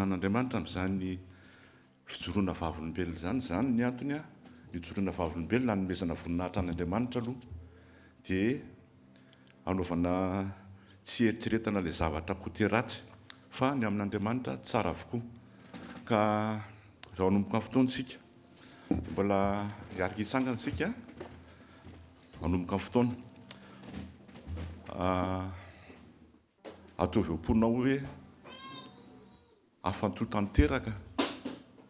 Anan'Andriamanitra amin'izany fijoroana vavolombelona izany. Izany ny antony hijoroana vavolombelona, hanomezana voninahitra an'Andriamanitra aloha, dia hanaovana tsy eritreretana ilay zavatra côté ratsy, fa ny amin'Andriamanitra tsara avokoa. Ka izao hanomboka ny fotoana isika, mbola hiaraka hitsangana isika hanomboka ny fotoana. Ah, Ataovy eo am-ponao hoe, Hafantoho tanteraka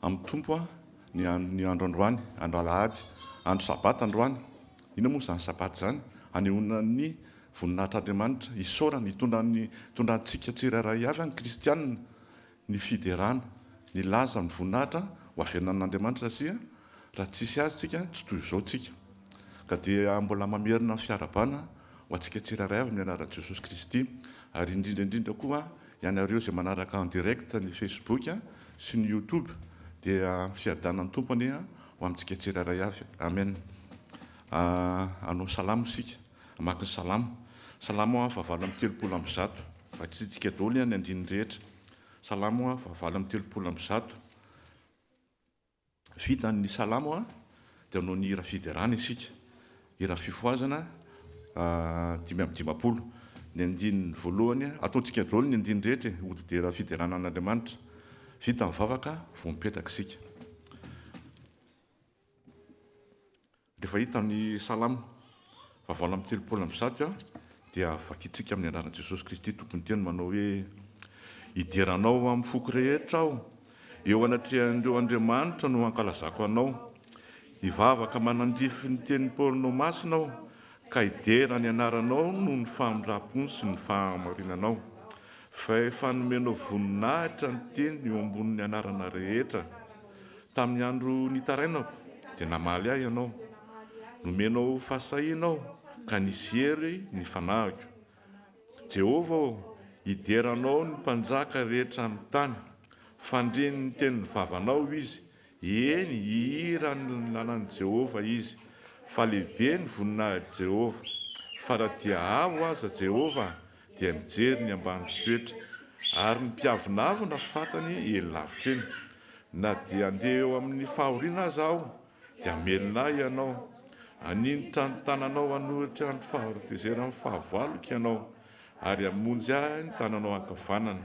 amin'ny Tompo aho ny andro androany, andro alahady, andro sabata androany. Inona moa izany sabata izany? Hanehoana ny voninahitr'Andriamanitra, isaorana, hitondra antsika tsirairay avy ny kristiana. ny fiderana, nilaza ny voninahitra ho avelan'Andriamanitra satria raha tsy hisy azy tsika tsy toy izao tsika. Ka dia mbola mamerina ny fiarabana ho antsika tsirairay avy ny anaran'i Jesosy Kristy ary indrindra indrindra koa ianareo izay manaraka en direct ny Facebook sy ny YouTube dia fiadanan'ny Tompo anie ho amintsika tsirairay avy Amen Hanao salamo isika, hamaky ny salamo, salamo fahavalo amby telopolo amby zato. Vadintsika daholo ihany ny andininy rehetra. Salamo hoa fahavalo amby telopolo amby zato. Vita ny salamo hoa dia hanao ny hira fiderana isika. Hira fifohazana dimy amby dimampolo. Ny andininy voalohany, ataontsika daholo ny andininy rehetra e, hodidera fiderana an'Andriamanitra. Vita ny vavaka vao mipetraka isika. Rehefa hita ny Salamo vaovao lamy telopolo amby zato a dia vakintsika amin'ny anaran'i Jesosy Kristy Tompon'ny teny manao hoe, Hidera Anao amin'ny foko rehetra aho, eo anatrehan'ireo andriamanitra no hankalazako Anao. Hivavaka manandrify ny tenin'i Paolinao masina aho, Ka hidera ny anaranao noho ny famindram-pony sy ny fahamarinanao. Fa efa nomenao voninahitra ny teny eo ambonin'ny anarana rehetra. Tamin'ny andro nitarainako, dia namaly ahy ianao. Nomenao fahasahiana aho, ka nisy hery ny fanahiko. Jehovah ô, hidera anao ny mpanjaka rehetra amin'ny tany. Fandrin'ny tenin'ny vavanao izy, Eny, hihira ny lalan'i Jehovah izy, fa lehibe ny voninahitry Jehovah. Fa raha dia avo aza Jehovah, dia mijery ny ambany toetra, ary ny mpiavonavona fantany eny lavitra eny. Na dia handeha eo amin'ny fahoriana aza aho, dia hamelona ahy ianao. Haninitra ny tananao hanohitra ny faharotezeran'ny fahavaloko ianao, ary hamonjy ahy ny tananao ankavanana.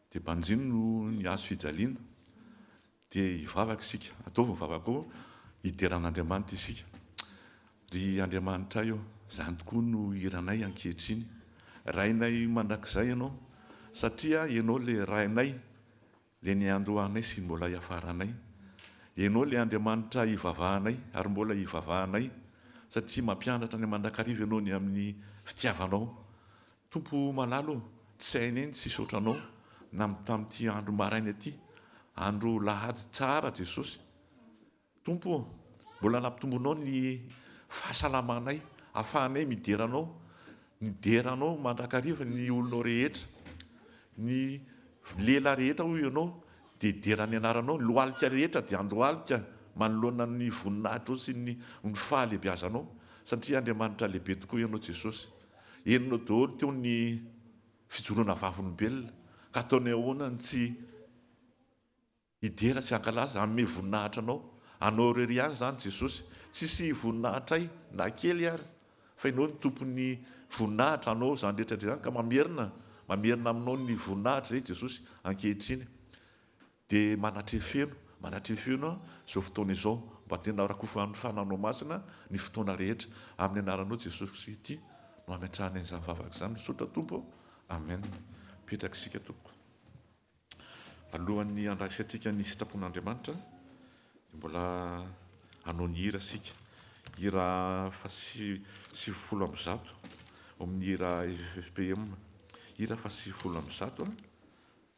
Dia banjino no ny hazo fijaliana. Dia hivavaka isika. Ataovy ny vavaka ao, hidera an'Andriamanitra isika. Ry Andriamanitray ô, izany tokoa no hiranay ankehitriny. Rainay mandrakizay Ianao, satria Ianao ilay Rainay, ilay niandohanay sy mbola hiafaranay. Ianao ilay Andriamanitra hivavahanay ary mbola hivavahanay, satria mampianatra ny mandrakariva Ianao ny amin'ny fitiavanao. Tompo malalo ô! tsy hay anie ny tsy hisaotra Anao nam tamin'ity andro maraina ity, andro lahady tsara Jesosy. Tompo ô! mbola nampitombonao ny fahasalamanay afahanay midera Anao, midera Anao mandrakariva ny olonao rehetra, ny lela rehetra hoy Ianao dia dera ny Anaranao, ny lohalika rehetra dia andohalika manoloana ny voninahitrao sy ny fahalebiazanao, satria Andriamanitra lehibe tokoa Ianao Jesosy. Henonao daholo teo ny fijoroana vavolombelona, ka ataonay ahoana ny tsy hidera sy hankalaza? Hanome voninahitra Anao. Anao irery ihany izany Jesosy. Tsisy voninahitray na kely ary, fa Ianao no Tompon'ny voninahitra. Anao izany rehetra izany, ka mamerina, mamerina aminao ny voninahitra izay Jesosy ankehitriny. Dia manatrefeno, manatrefeno aho izao fotoana izao, mba tena rakofan'ny fananao masina ny fotoana rehetra, amin'ny anaranao Jesosy Kristy ity no ametrahana izany vavaka izany, misaotra Tompo ô, Amen, mipetraka isika tompoko. Alohan'ny handraisantsika ny sitrapon'Andriamanitra, dia mbola hanao ny hira isika, hira fahasivifolo amby zato, ao amin'ny hira FFPM, hira fahasivifolo amby zato,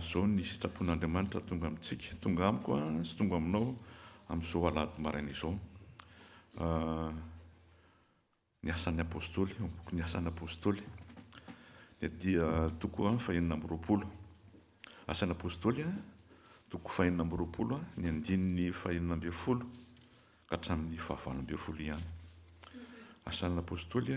Zao ny sitrapon'Andriamanitra tonga amintsika, tonga amiko sy tonga aminao amin'izao alahady maraina izao. Ny asan'ny apostoly, ao boky ny asan'ny apostoly, dia dia toko fahenina amby roapolo. Asan'ny apostoly, toko fahenina amby roapolo, ny andininy fahenina amby folo, ka hatramin'ny fahavalo amby folo ihany. Asan'ny apostoly,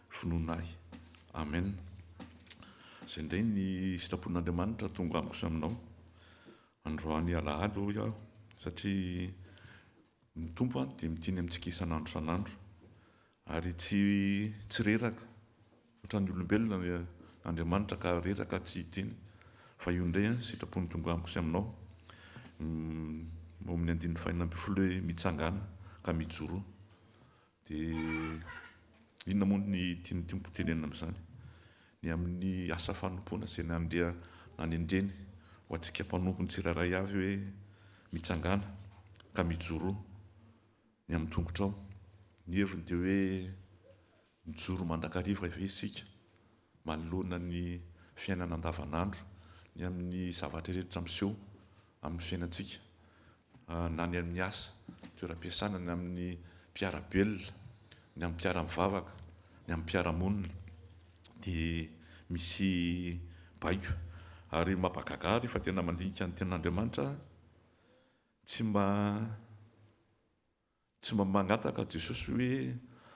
finoana ahy. Amen. Izay indray ny sitrapon'Andriamanitra tonga amiko sy aminao androany alahady hoy aho satria ny Tompo dia miteny amintsika isan'andro isan'andro ary tsy tsy reraka ohatran'ny olombelona Andriamanitra ka reraka tsy hiteny fa io indray sitrapony tonga amiko sy aminao mm, ao amin'ny andininy fahenina ambin'ny folo hoe mitsangana ka mijoroa Dia inona moa ny tian'ny Tompo hotenenina amin'izany? Ny amin'ny asa fanompoana izay nandria nanendreny ho antsika mpanompony tsirairay avy hoe, Mitsangàna ka mijoroa ny amin'ny tongotrao. Ny heviny dia hoe mijoro mandrakariva ve isika manoloana ny fiainana andavanandro, ny amin'ny zavatra rehetra miseho amin'ny fiainantsika? na ny amin'ny asa, toeram-piasana, ny amin'ny mpiara-belona, ny amin'ny mpiara-mivavaka, ny amin'ny mpiara-monina dia misy baiko. Ary mampagaga ahy rehefa tena mandinika ny Tenin'Andriamanitra aho, tsy mba. Tsy mba mangataka Jesosy hoe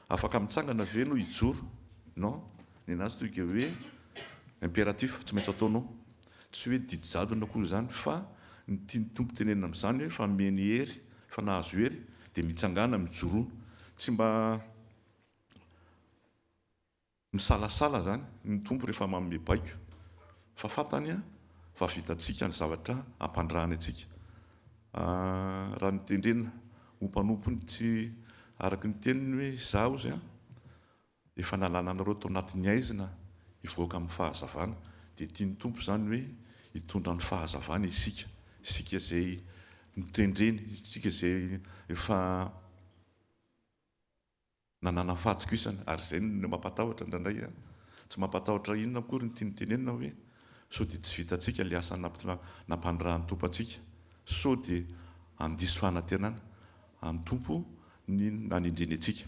afaka mitsangana ve enao hijoro? Non, nenazy toy ke hoe imperatif tsy maintsy ataonao. Tsy hoe didy jadona akory izany fa ny tian'ny Tompo tenenina amin'izany hoe fa meny hery, fa nahazo hery dia mitsangana mijoroana. Tsy mba. Misalasala izany ny Tompo rehefa manome baiko, fa fantany fa vitantsika ny zavatra ampandrahany antsika. Raha notendrena ho mpanompony tsy araka ny teniny hoe izaho izay, efa nalana anareo tao anatin'ny haizina hivoaka amin'ny fahazavana, dia tian'ny Tompo izany hoe hitondra ny fahazavany isika, isika izay notendreny, isika izay efa. Na nanafaty koa isany, ary izay no mampatahotra indraindray an! Tsy mampatahotra inona akory ny tiany tenenina hoe, sao dia tsy vitantsika ilay asa nampanirahan'ny Tompo antsika, sao dia handiso fanantenana amin'ny Tompo ny nanendreny antsika.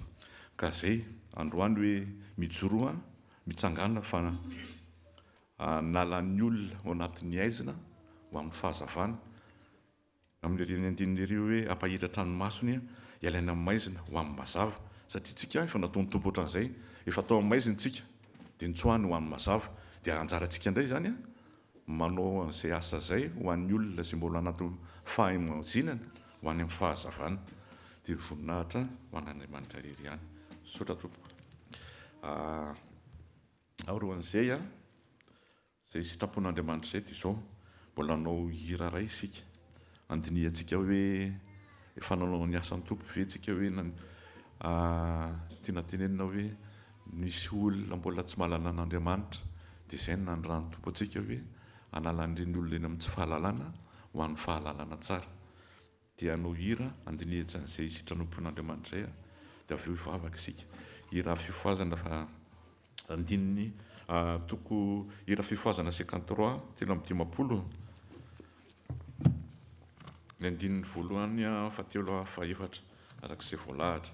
Ka izay androany hoe, mijoroa an! Mitsangàna fa hanala ny olona ao anatin'ny haizina ho amin'ny fahazavana. Amin'ny reny andininy ery hoe hampahiratra trano masony hialana amin'ny maizina ho amin'ny mazava, satria tsika efa nataon'ny Tompo ohatran'izay, efa tao amin'ny maizina tsika dia nitsoahany ho amin'ny mazava, dia anjarantsika indray izany manao an'izay asa izay ho an'ny olona izay mbola anaty fahimazinana ho any amin'ny fahazavana, dia ny voninahitra ho an'Andriamanitra irery ihany. Misaotra tompoko. Aoroan'izay, Izay sitrapon'Andriamanitra izay dia izao, mbola hanao hira iray isika, handinihantsika hoe efa nanao ny asan'ny Tompo ve isika hoe tiana tenenina hoe misy olona mbola tsy mahalala an'Andriamanitra dia izay no nanirahan'ny Tompo antsika hoe hanala an'ireny olona ireny amin'ny tsy fahalalana ho an'ny fahalalana tsara. Dia hanao hira handinihetsana izay hisitran'Ompon'Andriamanitra izay dia avy eo hivavaka isika. Hira fifohazana andininy toko hira fifohazana cinquante trois, telo amby dimampolo, ny andininy voalohany fahatelo fahaefatra, araka izay voalahatra.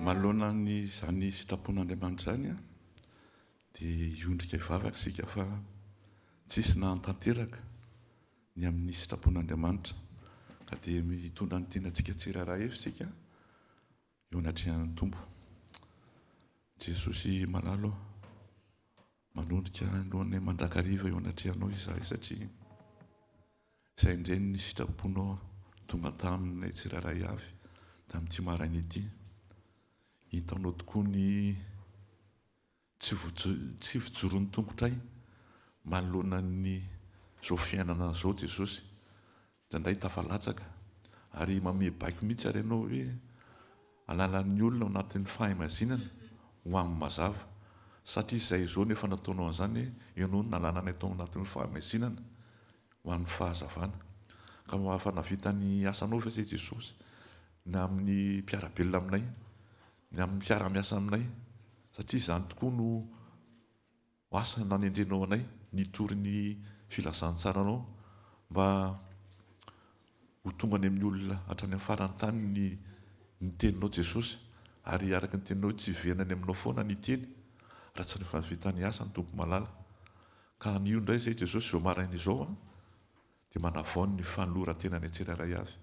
Manoloana an'izany sitrapon'Andriamanitra izany dia hiondrika hivavaka isika fa tsy hisy nahatanteraka ny amin'ny sitrapon'Andriamanitra ka dia hitondra ny tenantsika tsirairay avy isika eo anatrehan'ny Tompo. Jesosy malalo. Manondrika ny lohanay mandrakariva eo anatrehanao izahay satria izay indray ny sitraponao tonga taminay tsirairay avy tamin'ity maraina ity. Hitanao tokoa ny tsy fijoron'ny tongotray manoloana an'izao fiainana izao Jesosy Indraindray tafalatsaka ary manome baiko mihitsy ary ianao hoe alalan'ny olona ao anatin'ny fahimazinana ho amin'ny mazava. Satria izay izao no efa nataonao an'izany hoe ianao no nalana anay tao anatin'ny fahamaizinana ho amin'ny fahazavana. Ka mba efa navita ny asanao ve izay Jesosy ny amin'ny mpiara-belona aminay, ny amin'ny mpiara-miasa aminay? Satria izany tokoa no Asa nanendrenao anay nitory ny filazantsaranao mba ho tonga any amin'ny olona hatrany amin'ny faran'ny tany ny ny teninao Jesosy ary araka ny teninao hoe tsy hiverina any aminao foana ny teny raha tsy rehefa vita ny asany Tompo malala ka anio indray izay Jesosy izao maraina izao an Dia manavaony ny fanoloran-tenany tsirairay avy.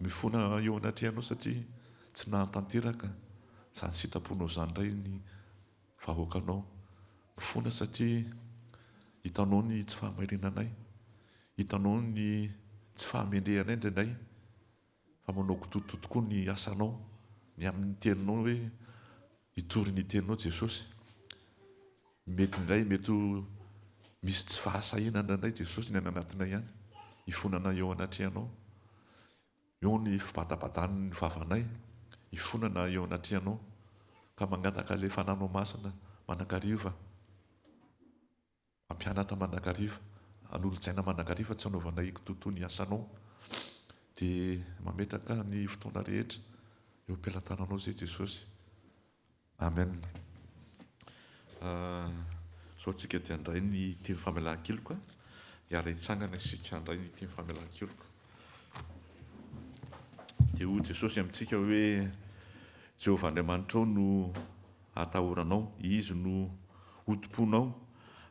Mifona eo anatrehanao satria tsy nahatanteraka izany sitraponao izany indray ny vahoakanao. Mifona satria hitanao ny tsy fahamarinanay. Hitanao ny tsy fahamendrehanay indraindray. Fa manao kitoto tokoa ny asanao, ny amin'ny teninao hoe hitory ny teninao Jesosy. Mety indray mety ho misy tsy fahasahiana indraindray Jesosy ny any anatinay any, hifona anay eo anatrehanao. Eo ny fibatabadan'ny vavanay, hifona anay eo anatrehanao. Ka mangataka ilay Fananao Masina manakariva. Mampianatra mandrakariva, hanolo-tsaina mandrakariva, tsy hanaovanay kitoatoa ny asanao, dia mametraka ny fotoana rehetra eo am-pelatananao Izay Jesosy. Amen. Izao isika dia handray ny teny famelan-keloka, hiara-hitsangana isika handray ny teny famelan-keloka. Dia hoy Jesosy amintsika hoe, Jehovah Andriamanitrao no atahoranao, Izy no hotompoinao,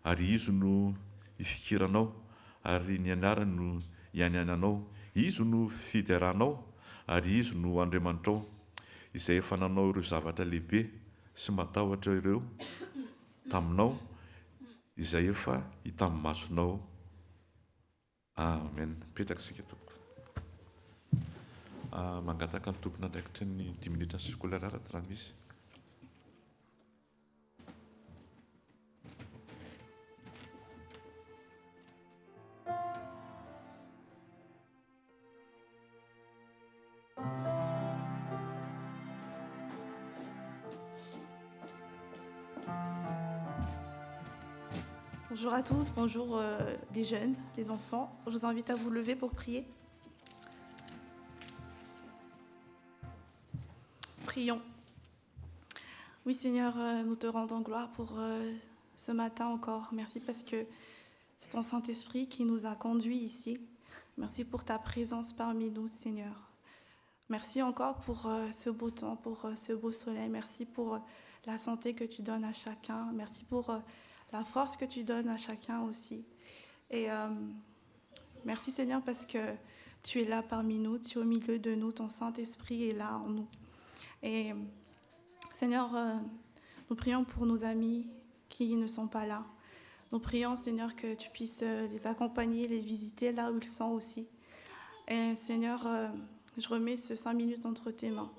ary Izy no hifikiranao, ary ny anarany no hianiananao. Izy no fideranao, ary Izy no Andriamanitrao, Izay efa nanao ireo zavatra lehibe sy matahotra ireo taminao, izay efa hita amin'ny masonao. Amen mipetraka isika tompoko. Mangataka ny tompon'andraikitry ny dix minutes circulaire araty raha misy. Bonjour à tous, bonjour euh, les jeunes, les enfants. Je vous invite à vous lever pour prier. prions. Oui Seigneur, euh, nous te rendons gloire pour euh, ce matin encore. Merci parce que c'est ton Saint-Esprit qui nous a conduits ici. Merci pour ta présence parmi nous Seigneur. Merci encore pour euh, ce beau temps, pour ce beau soleil. Merci pour la santé que tu donnes à chacun. Merci pour la force que tu donnes à chacun aussi. Et merci Seigneur parce que tu es là parmi nous, tu es au milieu de nous, ton Saint-Esprit est là en nous. Et Seigneur, euh, nous prions pour nos amis qui ne sont pas là. Nous prions, Seigneur, que tu puisses euh, les accompagner, les visiter là où ils sont aussi. Et Seigneur, euh, je remets ces cinq minutes entre tes mains.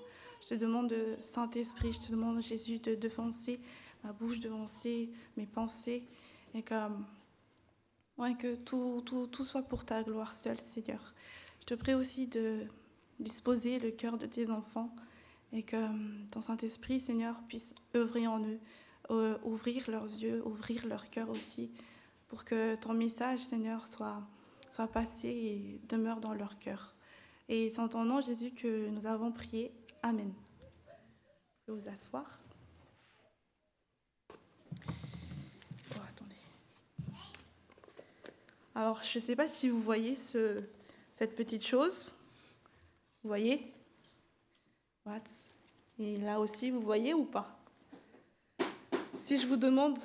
Je te demande, Saint-Esprit, je te demande, Jésus, de devancer ma bouche, de devancer mes pensées. Et que, que tout, tout soit pour ta gloire seule, Seigneur. Je te prie aussi de disposer le cœur de tes enfants et que euh, ton Saint-Esprit, Seigneur, puisse œuvrer en eux, euh, ouvrir leurs yeux, ouvrir leur cœur aussi, pour que ton message, Seigneur, soit, soit passé et demeure dans leur cœur. Et c'est en ton nom, Jésus, que nous avons prié. Amen. Je vous asseoir. Oh, attendez. Alors, je ne sais pas si vous voyez ce, cette petite chose. Vous voyez et là aussi, vous voyez ou pas Si je vous demande,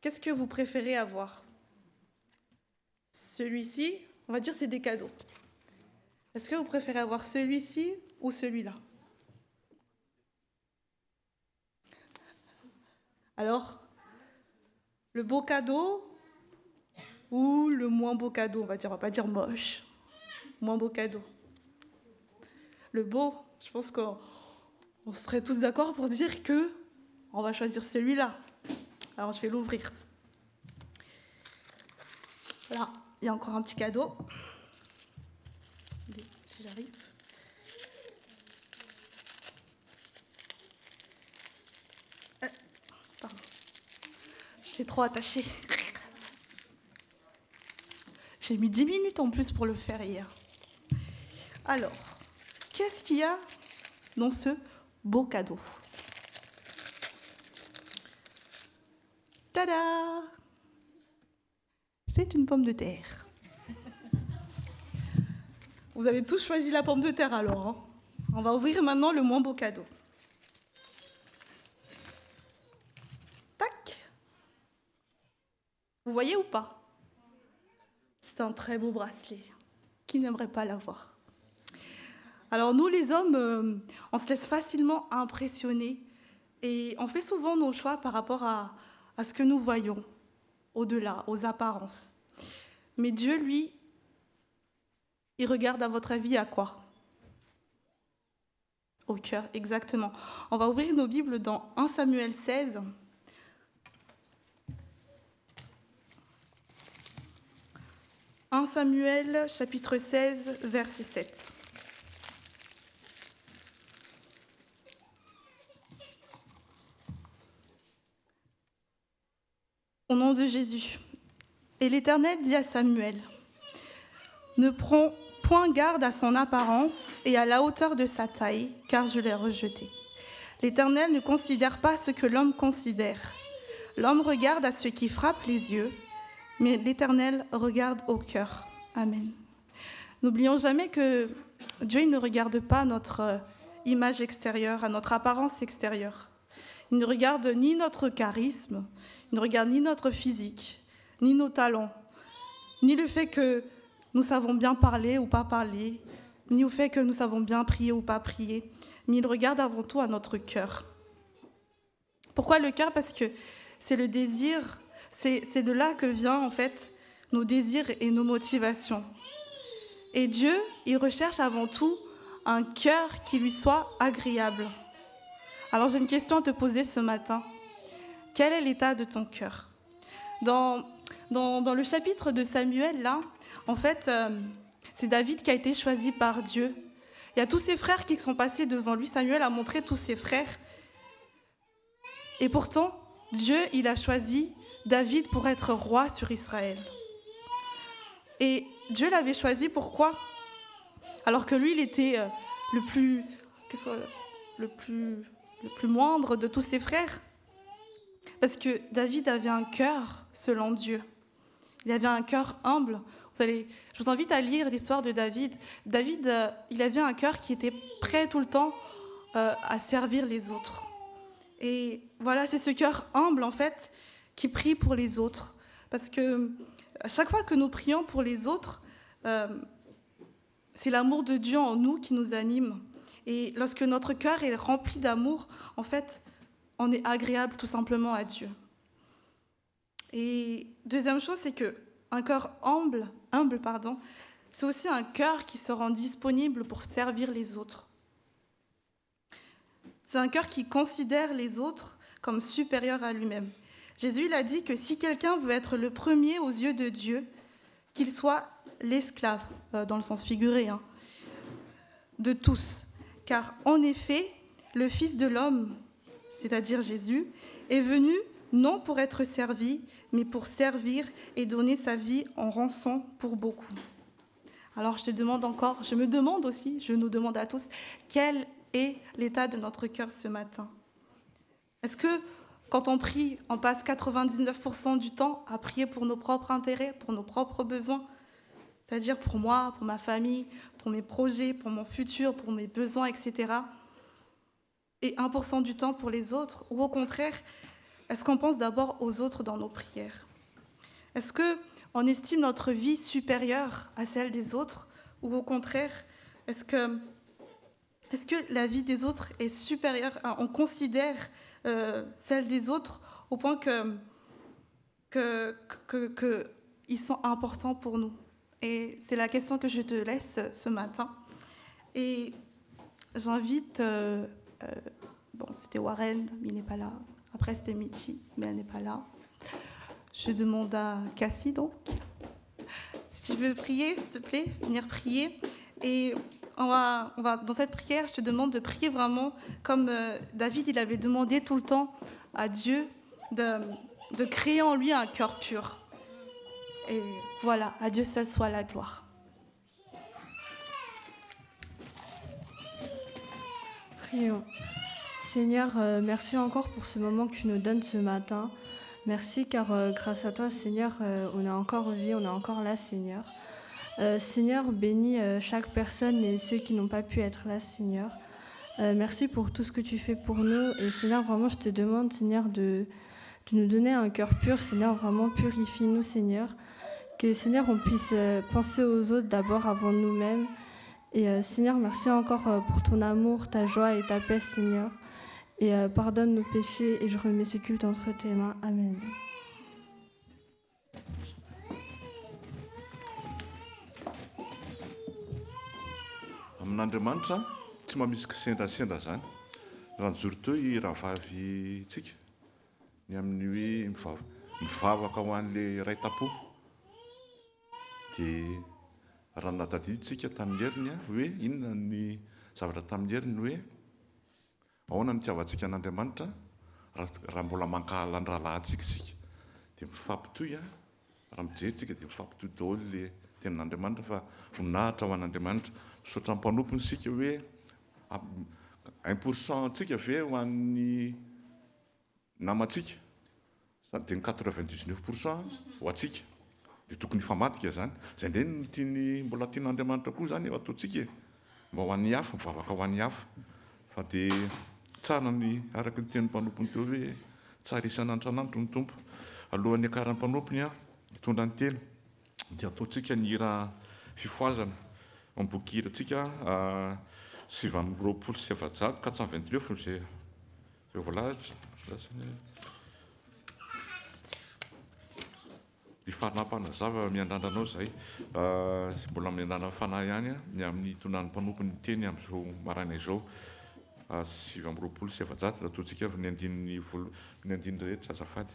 qu'est-ce que vous préférez avoir Celui-ci, on va dire c'est des cadeaux. Est-ce que vous préférez avoir celui-ci ou celui-là Alors, le beau cadeau ou le moins beau cadeau, on va dire, on va pas dire moche, moins beau cadeau. Le beau, je pense qu'on serait tous d'accord pour dire que on va choisir celui-là. Alors je vais l'ouvrir. Là, il y a encore un petit cadeau. Si j'arrive. Euh, pardon. l'ai trop attaché. J'ai mis 10 minutes en plus pour le faire hier. Alors. Qu'est-ce qu'il y a dans ce beau cadeau Tada C'est une pomme de terre. Vous avez tous choisi la pomme de terre alors. Hein On va ouvrir maintenant le moins beau cadeau. Tac Vous voyez ou pas C'est un très beau bracelet. Qui n'aimerait pas l'avoir alors nous, les hommes, euh, on se laisse facilement impressionner et on fait souvent nos choix par rapport à, ce que nous voyons au-delà, aux apparences. Mais Dieu, lui, il regarde à votre avis à quoi Au cœur, exactement. On va ouvrir nos Bibles dans 1 Samuel 16. « 1 Samuel chapitre 16 verset 7. au nom de Jésus. Et l'Éternel dit à Samuel, ne prends point garde à son apparence et à la hauteur de sa taille, car je l'ai rejeté. L'Éternel ne considère pas ce que l'homme considère. L'homme regarde à ce qui frappe les yeux, mais l'Éternel regarde au cœur. Amen. N'oublions jamais que Dieu ne regarde pas notre euh, image extérieure, à notre apparence extérieure. Il ne regarde ni notre charisme, ne regarde ni notre physique, ni nos talents, ni le fait que nous savons bien parler ou pas parler, ni le fait que nous savons bien prier ou pas prier, mais il regarde avant tout à notre cœur. Pourquoi le cœur Parce que c'est le désir, c'est de là que vient en fait nos désirs et nos motivations. Et Dieu, il recherche avant tout un cœur qui lui soit agréable. Alors j'ai une question à te poser ce matin. Quel est l'état de ton cœur dans, dans, le chapitre de Samuel, là, en fait, euh, c'est David qui a été choisi par Dieu. Il y a tous ses frères qui sont passés devant lui. Samuel a montré tous ses frères. Et pourtant, Dieu, il a choisi David pour être roi sur Israël. Et Dieu l'avait choisi pourquoi Alors que lui, il était euh, le plus, le plus, le plus moindre de tous ses frères. Parce que David avait un cœur selon Dieu. Il avait un cœur humble. Vous allez, je vous invite à lire l'histoire de David. David, euh, il avait un cœur qui était prêt tout le temps euh, à servir les autres. Et voilà, c'est ce cœur humble, en fait, qui prie pour les autres. Parce que à chaque fois que nous prions pour les autres, euh, c'est l'amour de Dieu en nous qui nous anime. Et lorsque notre cœur est rempli d'amour, en fait, on est agréable tout simplement à Dieu. Et deuxième chose, c'est que un cœur humble, humble pardon, c'est aussi un cœur qui se rend disponible pour servir les autres. C'est un cœur qui considère les autres comme supérieurs à lui-même. Jésus il a dit que si quelqu'un veut être le premier aux yeux de Dieu, qu'il soit l'esclave, euh, dans le sens figuré, hein, de tous. Car en effet, le Fils de l'homme c'est-à-dire Jésus, est venu non pour être servi, mais pour servir et donner sa vie en rançon pour beaucoup. Alors je te demande encore, je me demande aussi, je nous demande à tous, quel est l'état de notre cœur ce matin Est-ce que quand on prie, on passe 99% du temps à prier pour nos propres intérêts, pour nos propres besoins C'est-à-dire pour moi, pour ma famille, pour mes projets, pour mon futur, pour mes besoins, etc et 1% du temps pour les autres Ou au contraire, est-ce qu'on pense d'abord aux autres dans nos prières Est-ce qu'on estime notre vie supérieure à celle des autres Ou au contraire, est-ce que, est que la vie des autres est supérieure On considère euh, celle des autres au point que qu'ils que, que sont importants pour nous Et c'est la question que je te laisse ce matin. Et j'invite... Euh, euh, bon, c'était Warren, mais il n'est pas là. Après, c'était Michi, mais elle n'est pas là. Je demande à Cassie, donc, si tu veux prier, s'il te plaît, venir prier. Et on va, on va, dans cette prière, je te demande de prier vraiment comme euh, David, il avait demandé tout le temps à Dieu de, de créer en lui un cœur pur. Et voilà, à Dieu seul soit la gloire. prions. Seigneur, euh, merci encore pour ce moment que tu nous donnes ce matin. Merci car euh, grâce à toi, Seigneur, euh, on a encore vie, on est encore là, Seigneur. Seigneur, bénis chaque personne et ceux qui n'ont pas pu être là, Seigneur. merci pour tout ce que tu fais pour nous. Et Seigneur, vraiment, je te demande, Seigneur, de, de nous donner un cœur pur. Seigneur, vraiment, purifie-nous, Seigneur. Que, Seigneur, on puisse penser aux autres d'abord avant nous-mêmes. Et euh, Seigneur, merci encore euh, pour ton amour, ta joie et ta paix, Seigneur. Et euh, pardonne nos péchés et je remets ce culte entre tes mains. Amen. amin'andriamanitra tsy mba misy kisendrasendra zany raha nyzory toy rahavavy tsika Ny amin'ny hoe mivavaka ho an'ilay iray tam-po dia raha nadadintsika tamin'ny heriny hoe inona ny zavatra tamin'ny heriny hoe ahoana ny hitiavantsika an'Andriamanitra raha mbola mankahala ny rahalahintsika isika dia mifampitohy an raha mijery tsika dia mifampitohy daholo le tenin'Andriamanitra fa voninahitra ho an'Andriamanitra misaotra ny mpanompony isika hoe un pour cent antsika ve ho an'ny namantsika, izany dia ny quatre vingt dix neuf pour cent ho antsika, dia tokony hifamadika izany. Izay indray no tiany mbola tian'Andriamanitra koa izany eo ataontsika e! Mba ho an'ny hafa, mivavaka ho an'ny hafa. Fa dia tsara ny araka ny tenin'ny mpanompony teo hoe tsara isan'Andriananitro ny Tompo. Alohan'ny hiakaran'ny mpanompony hitondra ny teny dia ataontsika ny hira fifohazana ao amin'ny bokin-kira antsika sivy amby roapolo sy efajato, quatre cent vingt neuf, izay Ireo voalazatra andrasana e. Ny fanahy mpanazava miandrandra anao izay mbola amin'ny andanan'ny fanahy ihany a, ny amin'ny itondrany mpanompony ny teny amin'izao maraina izao sivy amby roapolo sy efajato raha toantsika avy ny andininy voalo- ny andininy rehetra azafady.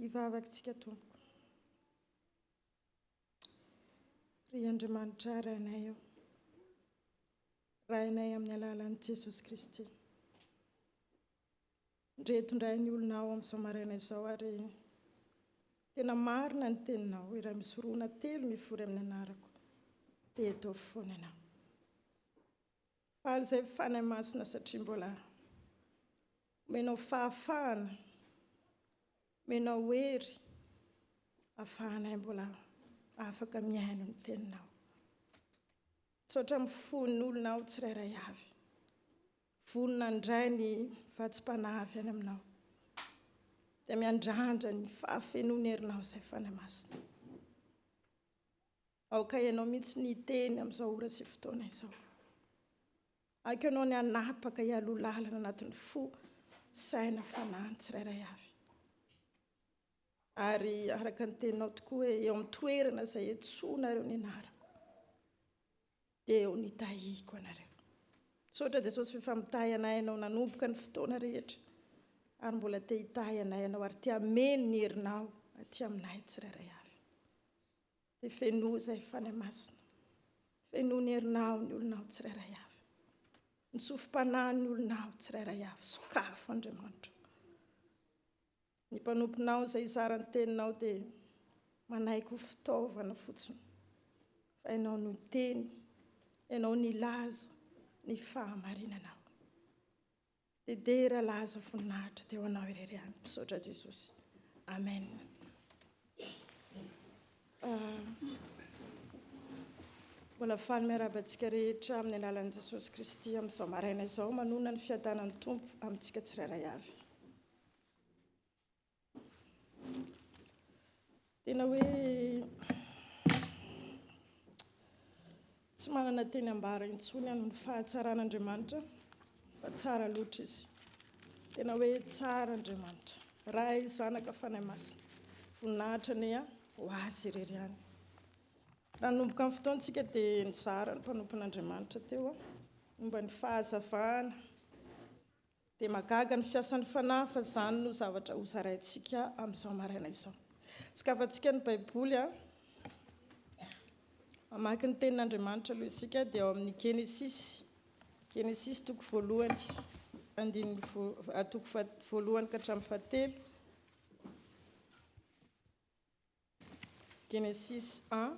Hivavaka isika tompoko. Ry Andriamanitra Rainay ô. Rainay amin'ny alalan'i Jesosy Kristy. Ndre tondray ny olonao amin'izao maraina izao ary tena marina ny teninao iray misorona telo mivory amin'ny anarako dia eto foana anao. Faly izay Fanahy Masina satria mbola omenao fahafahana, omenao hery afahanay mbola afaka mihaino ny teninao. Misaotra amin'ny fon'olona ao tsirairay avy. Vonona handray ny vatsim-panahy avy any aminao. Dia miandrandra ny fahafenoan'ny herinao izay Fanahy Masina. Aoka Ianao mihitsy ny hiteny amin'izao ora sy fotoana izao. Aiko Ianao ny hanapaka hialoha lalana anatin'ny fo, saina, fanahy ny tsirairay avy. Ary araka ny Teninao tokoa hoe eo amin'ny toerana izay iantsoanareo ny anarako, dia eo ny tahiko anareo. Misaotra Jesosy f'efa mitahy anay Ianao nanomboka ny fotoana rehetra, ary mbola te hitahy anay Ianao ary te hameno ny herinao aty aminay tsirairay avy. Dia fenoy izay Fanahy Masina. Fenoy ny herinao aho ny olona aho tsirairay avy. Ny sofim-panahy ny olona aho tsirairay avy. Sokafo Andriamanitro. Ny mpanomponao izay hizara ny teninao dia manaiky ho fitaovana fotsiny. Fa ianao no hiteny, ianao ny hilaza ny fahamarinanao. Hidera laza voninahitra dia ho anao irery ihany. Misaotra Jesosy. Amen. Ah, mbola faly miaraba antsika rehetra amin'ny alalan'i Jesosy Kristy amin'izao maraina izao manona ny fiadanan'ny Tompo amintsika tsirairay avy. Tena hoe tsy manana teny ambara intsony aho ny fahatsaran'Andriamanitra fa tsara loatra izy. Tena hoe tsara Andriamanitra. Ray, Zanaka, Fanahy Masina. Voninahitra anie ho azy irery ihany. Nanomboka ny fotoantsika dia nizara ny mpanompon'Andriamanitra teo momba ny fahazavana Dia mahagaga ny fiasan'ny Fanahy fa izany no zavatra hozaraintsika amin'izao maraina izao. Sokafantsika ny Baiboly. Mamaky ny Tenin'Andriamanitra aloha isika, dia ao amin'ny Genesisy. Genesisy toko voalohany, andininy ah, toko voalohany ka hatramin'ny fahatelo. Genesisy 1.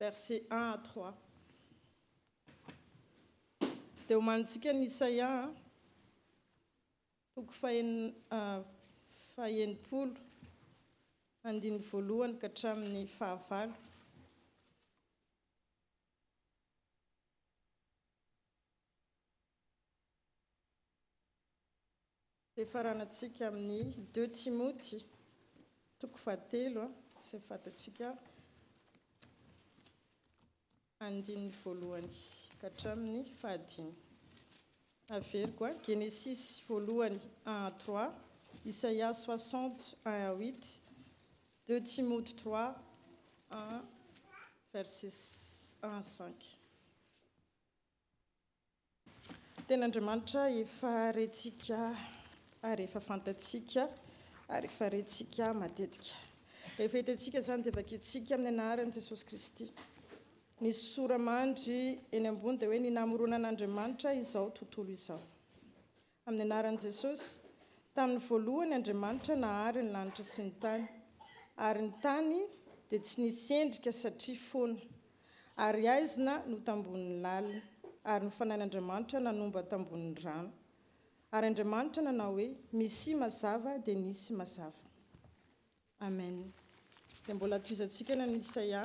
Versets un à trois. Dia homanintsika ny Isaia toko faha-enimpolo, andininy voalohany ka hatramin'ny fahavalo. Fifaranantsika amin'ny Deux Timoty toko fahatelo, izay fatantsika, andininy voalohany ka hatramin'ny fahadimy. Averiko a, Genesisy voalohany un à trois, Isaia soixante un à huit, Deux Timoty trois un verset un à cinq. Tena Andriamanitra efa rentsika ary efa fantatsika ary efa rentsika matetika. Rehefa hitantsika izany dia vakintsika amin'ny anaran'i Jesosy Kristy. Ny sora-mandry eny ambony dia hoe ny namoronan' Andriamanitra izao tontolo izao. Amin'ny anaran'i Jesosy. Tamin'ny voalohany Andriamanitra nahary ny lanitra sy ny tany. Ary ny tany dia tsy nisy endrika satria foana. Ary haizina no tambonin'ny lalina, ary ny fanahin'Andriamanitra nanomba tambonin'ny rano. Ary Andriamanitra nanao hoe, Misia mazava, dia nisy mazava. Amen. Dia mbola tohizantsika ny an'i Isaia.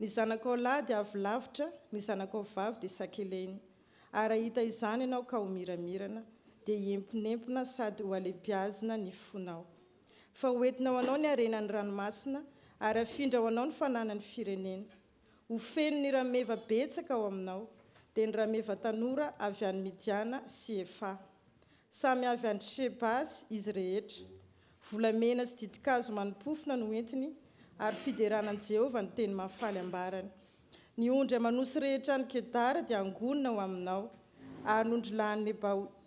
Ny zanakao lahy dia avy lavitra, ny zanakao vavy dia sakelaina. Ary raha hita izany ianao ka ho miramirana, dia hiemponempona sady hohalebiazina ny fonao. Fa hoentina ho anao ny harenan'ny ranomasina, ary hafindra ho anao ny fananan'ny firenena. Ho feno ny rameva betsaka ao aminao, dia ny rameva tanora avy any Midiana sy Efa. Samy avy any Sheba izy rehetra. Volamena sy ditin-kazo manimpofona no entiny, ary fiderana an'i Jehovah no teny mahafaly ambarany. Ny ondry aman'osy rehetra any Kedara dia hangonina ho aminao, ary ny ondrilahin'i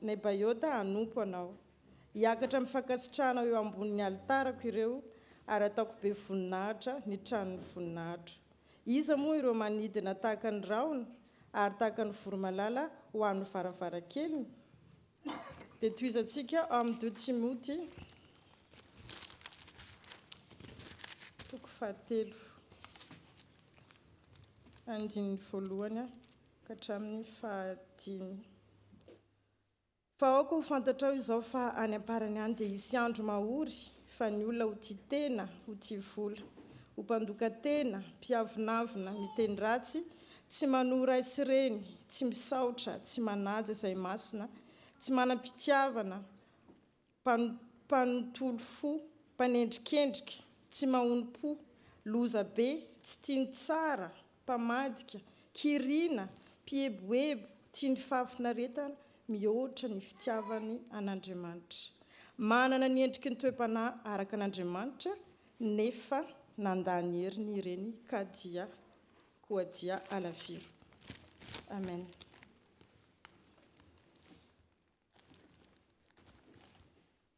Nebaiota hanompo anao. Hiakatra amin'ny fankasitrahana ho eo ambonin'ny alitarako ireo, ary hataoko be voninahitra ny tranon'ny voninahitro. Iza moa ireo manidina tahaka ny rahona ary tahaka ny voromalala ho amin'ny varavarankeliny? Dia tohizantsika ao amin'ny ii Timoty, toko fahatelo, andininy voalohany ka hatramin'ny fahadimy. Fa aoka ho fantatrao izao fa any am-parany any dia hisy andro mahory fa ny olona ho tia tena, ho tia vola, ho mpandoka tena, mpiavonavona, miteny ratsy, tsy manoa ray sy reny, tsy misaotra, tsy manaja izay masina, tsy manam-pitiavana, mpanontolo fo, mpanendrikendrika, tsy mahonom-po, loza be, tsy tia ny tsara, mpamadika, kiriana, mpieboebo, tia ny fahafinaretana mihoatra ny fitiavany an'Andriamanitra. Manana ny endriky ny toe-panahy araka an'Andriamanitra nefa nandà ny heriny ireny ka dia koa dia alaviro. Amen.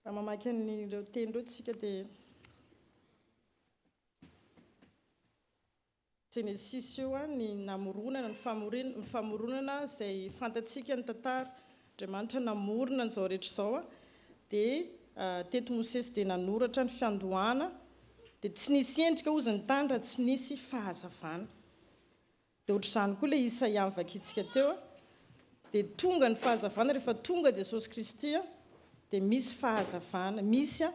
Raha mamaky an'ireo teny ireo tsika dia Genesisy io an, ny namoronana, ny famoriana, ny famoronana izay fantatsika ny tantara, Andriamanitra namorona an'izao rehetra izao an, dia teto Mosesy dia nanoratra ny fiandohana, dia tsy nisy endrika ozy ny tany raha tsy nisy fahazavana, dia ohatr'izany koa ilay Isaia novakintsika teo an, dia tonga ny fahazavana rehefa tonga Jesosy Kristy an, dia misy fahazavana, misy an,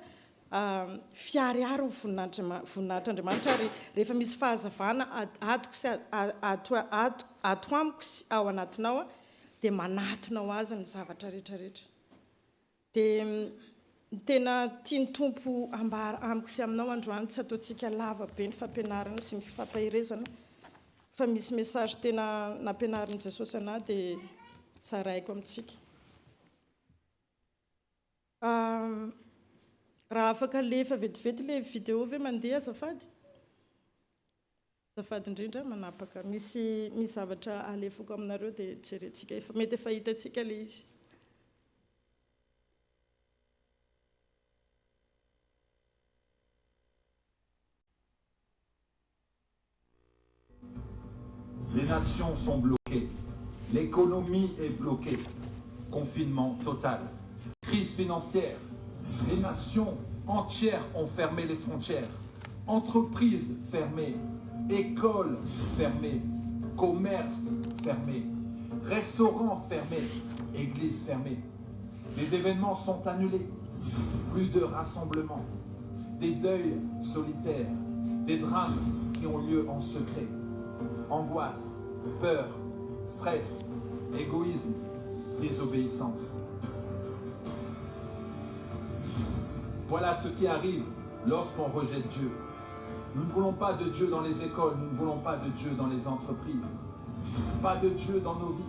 Fiharihary ny voninahitr'Andriamanitra, ary rehefa misy fahazavana adiko sy ato amiko sy ao anatinao dia manatona ho azy ny zavatra rehetra rehetra. Dia ny tena tian'ny Tompo ambara amiko sy aminao androany, tsy ataontsika lava be ny fampianarana sy ny fifampaherezana fa misy message tena nampianarin'i Jesosy anah dia zaraiko amintsika. Fa raha afaka le efa vetivety le video ve mandeha azafady? Azafady indrindra manapaka misy misy zavatra alefako aminareo de jerentsika efa mety efa hitantsika le izy. nations sont bloquées l'économie est bloquée confinement total Crise financière, les nations entières ont fermé les frontières. Entreprises fermées, écoles fermées, commerces fermés, restaurants fermés, églises fermées. Les événements sont annulés, plus de rassemblements, des deuils solitaires, des drames qui ont lieu en secret. Angoisse, peur, stress, égoïsme, désobéissance. Voilà ce qui arrive lorsqu'on rejette Dieu. Nous ne voulons pas de Dieu dans les écoles, nous ne voulons pas de Dieu dans les entreprises, pas de Dieu dans nos vies.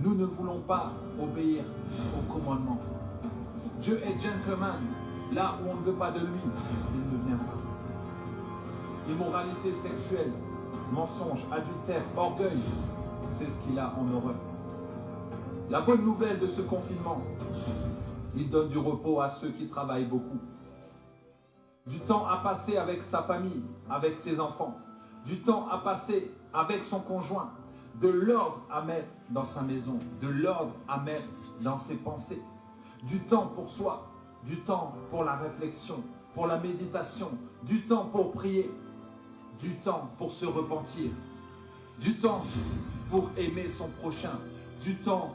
Nous ne voulons pas obéir aux commandements. Dieu est gentleman. Là où on ne veut pas de lui, il ne vient pas. Immoralité sexuelle, mensonge, adultère, orgueil, c'est ce qu'il a en horreur. La bonne nouvelle de ce confinement, il donne du repos à ceux qui travaillent beaucoup. Du temps à passer avec sa famille, avec ses enfants. Du temps à passer avec son conjoint. De l'ordre à mettre dans sa maison. De l'ordre à mettre dans ses pensées. Du temps pour soi. Du temps pour la réflexion, pour la méditation. Du temps pour prier. Du temps pour se repentir. Du temps pour aimer son prochain. Du temps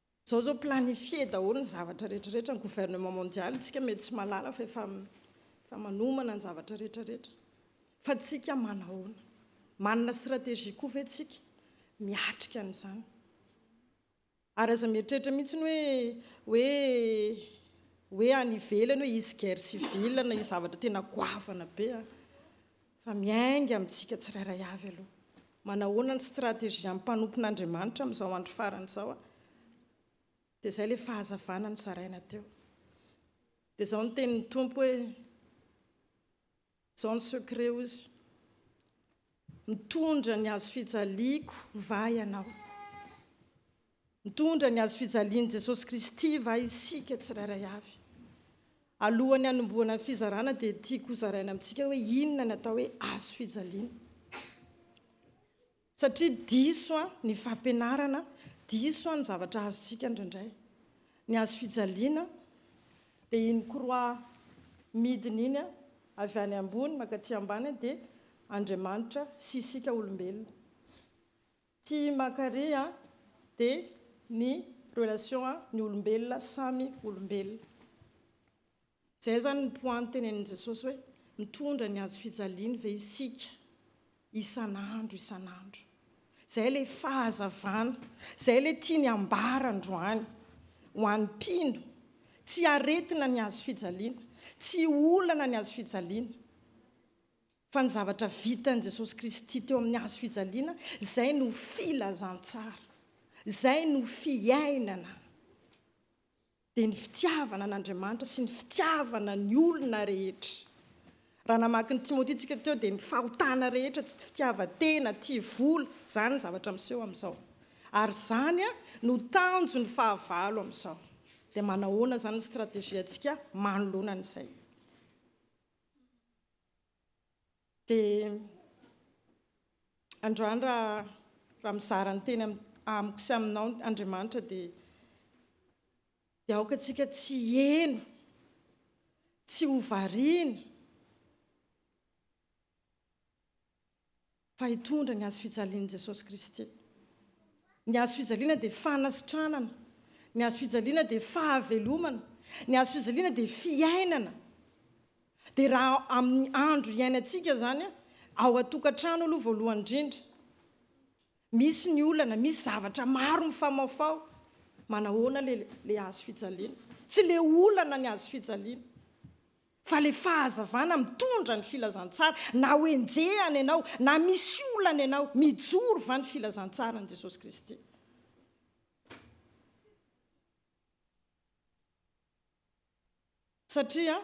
Zao zao planifier daholo ny zavatra rehetra rehetra ny gouvernement mondial tsika mety tsy malala fa efa efa manomana ny zavatra rehetra rehetra fa tsika manahoana manana strategie koa ve tsika miatrika an'izany ary aza mieritreritra mihitsy ny hoe hoe hoe any ivelany hoe hisy guerre civile na hisy zavatra tena goavana be a fa miainga amintsika tsirairay avy aloha. Manahoana ny strategian'ny mpanompon'Andriamanitra amin'izao andro farany izao? Dia izay ilay fahazavana nozaraina teo. Dia izao ny tenin'ny Tompo hoe, izao ny secret hoy izy, mitondra ny hazo fijaliako va ianao? Nitondra ny hazo fijalian'i Jesosy Kristy va isika tsirairay avy? Alohan'ny hanombohana ny fizarana dia tiako hozaraina amintsika hoe inona ny atao hoe hazo fijaliana. Satria diso an, ny fampianarana, diso an, ny zavatra azontsika indraindray. Ny hazo fijaliana dia iny croix midina iny an, avy any ambony mankaty ambany dia Andriamanitra sy isika olombelona. Ty mankaré an de ny relation an ny olombelona samy olombelona zay zany ny point nitenenin'i Jesosy hoe mitondra ny hazo fijaliany ve isika isan'andro isan'andro zay le fahazavana zay le tiany ambara androany ho an'ny mpino tsy aretina ny hazo fijaliana tsy olana ny hazo fijaliana fa ny zavatra vitan'i Jesosy Kristy teo amin'ny hazo fijaliana, izay no filazantsara, izay no fiainana, dia ny fitiavana an'Andriamanitra sy ny fitiavana ny olona rehetra. Raha namaky ny Timoty isika teo dia ny fahotana rehetra, tsy fitiavan-tena, tia vola, izany ny zavatra miseho amin'izao. Ary izany no tanjon'ny fahavalo amin'izao. Dia manahoana izany ny strategie-ntsika manoloana an'izay? Dia androany raha raha mizara ny teny amiko sy aminao Andriamanitra dia dia aoka antsika tsy hiheno, tsy ho variana. fa hitondra ny Hazo fijalian'i Jesosy Kristy. Ny Hazo fijaliana dia fanasitranana, ny Hazo fijaliana dia fahavelomana, ny Hazo fijaliana dia fiainana. Dia raha amin'ny andro hiainantsika zany, ao an-tokantrano aloha voalohany indrindra, misy ny olana, misy zavatra maro mifamaofao, manahoana le le Hazo fijaliana? Tsy le olana ny Hazo fijaliana. Fa le fahazavana mitondra ny filazantsara na ho enjehana ianao na misy olana ianao mijoro va ny filazantsaran'i Jesosy Kristy? Satria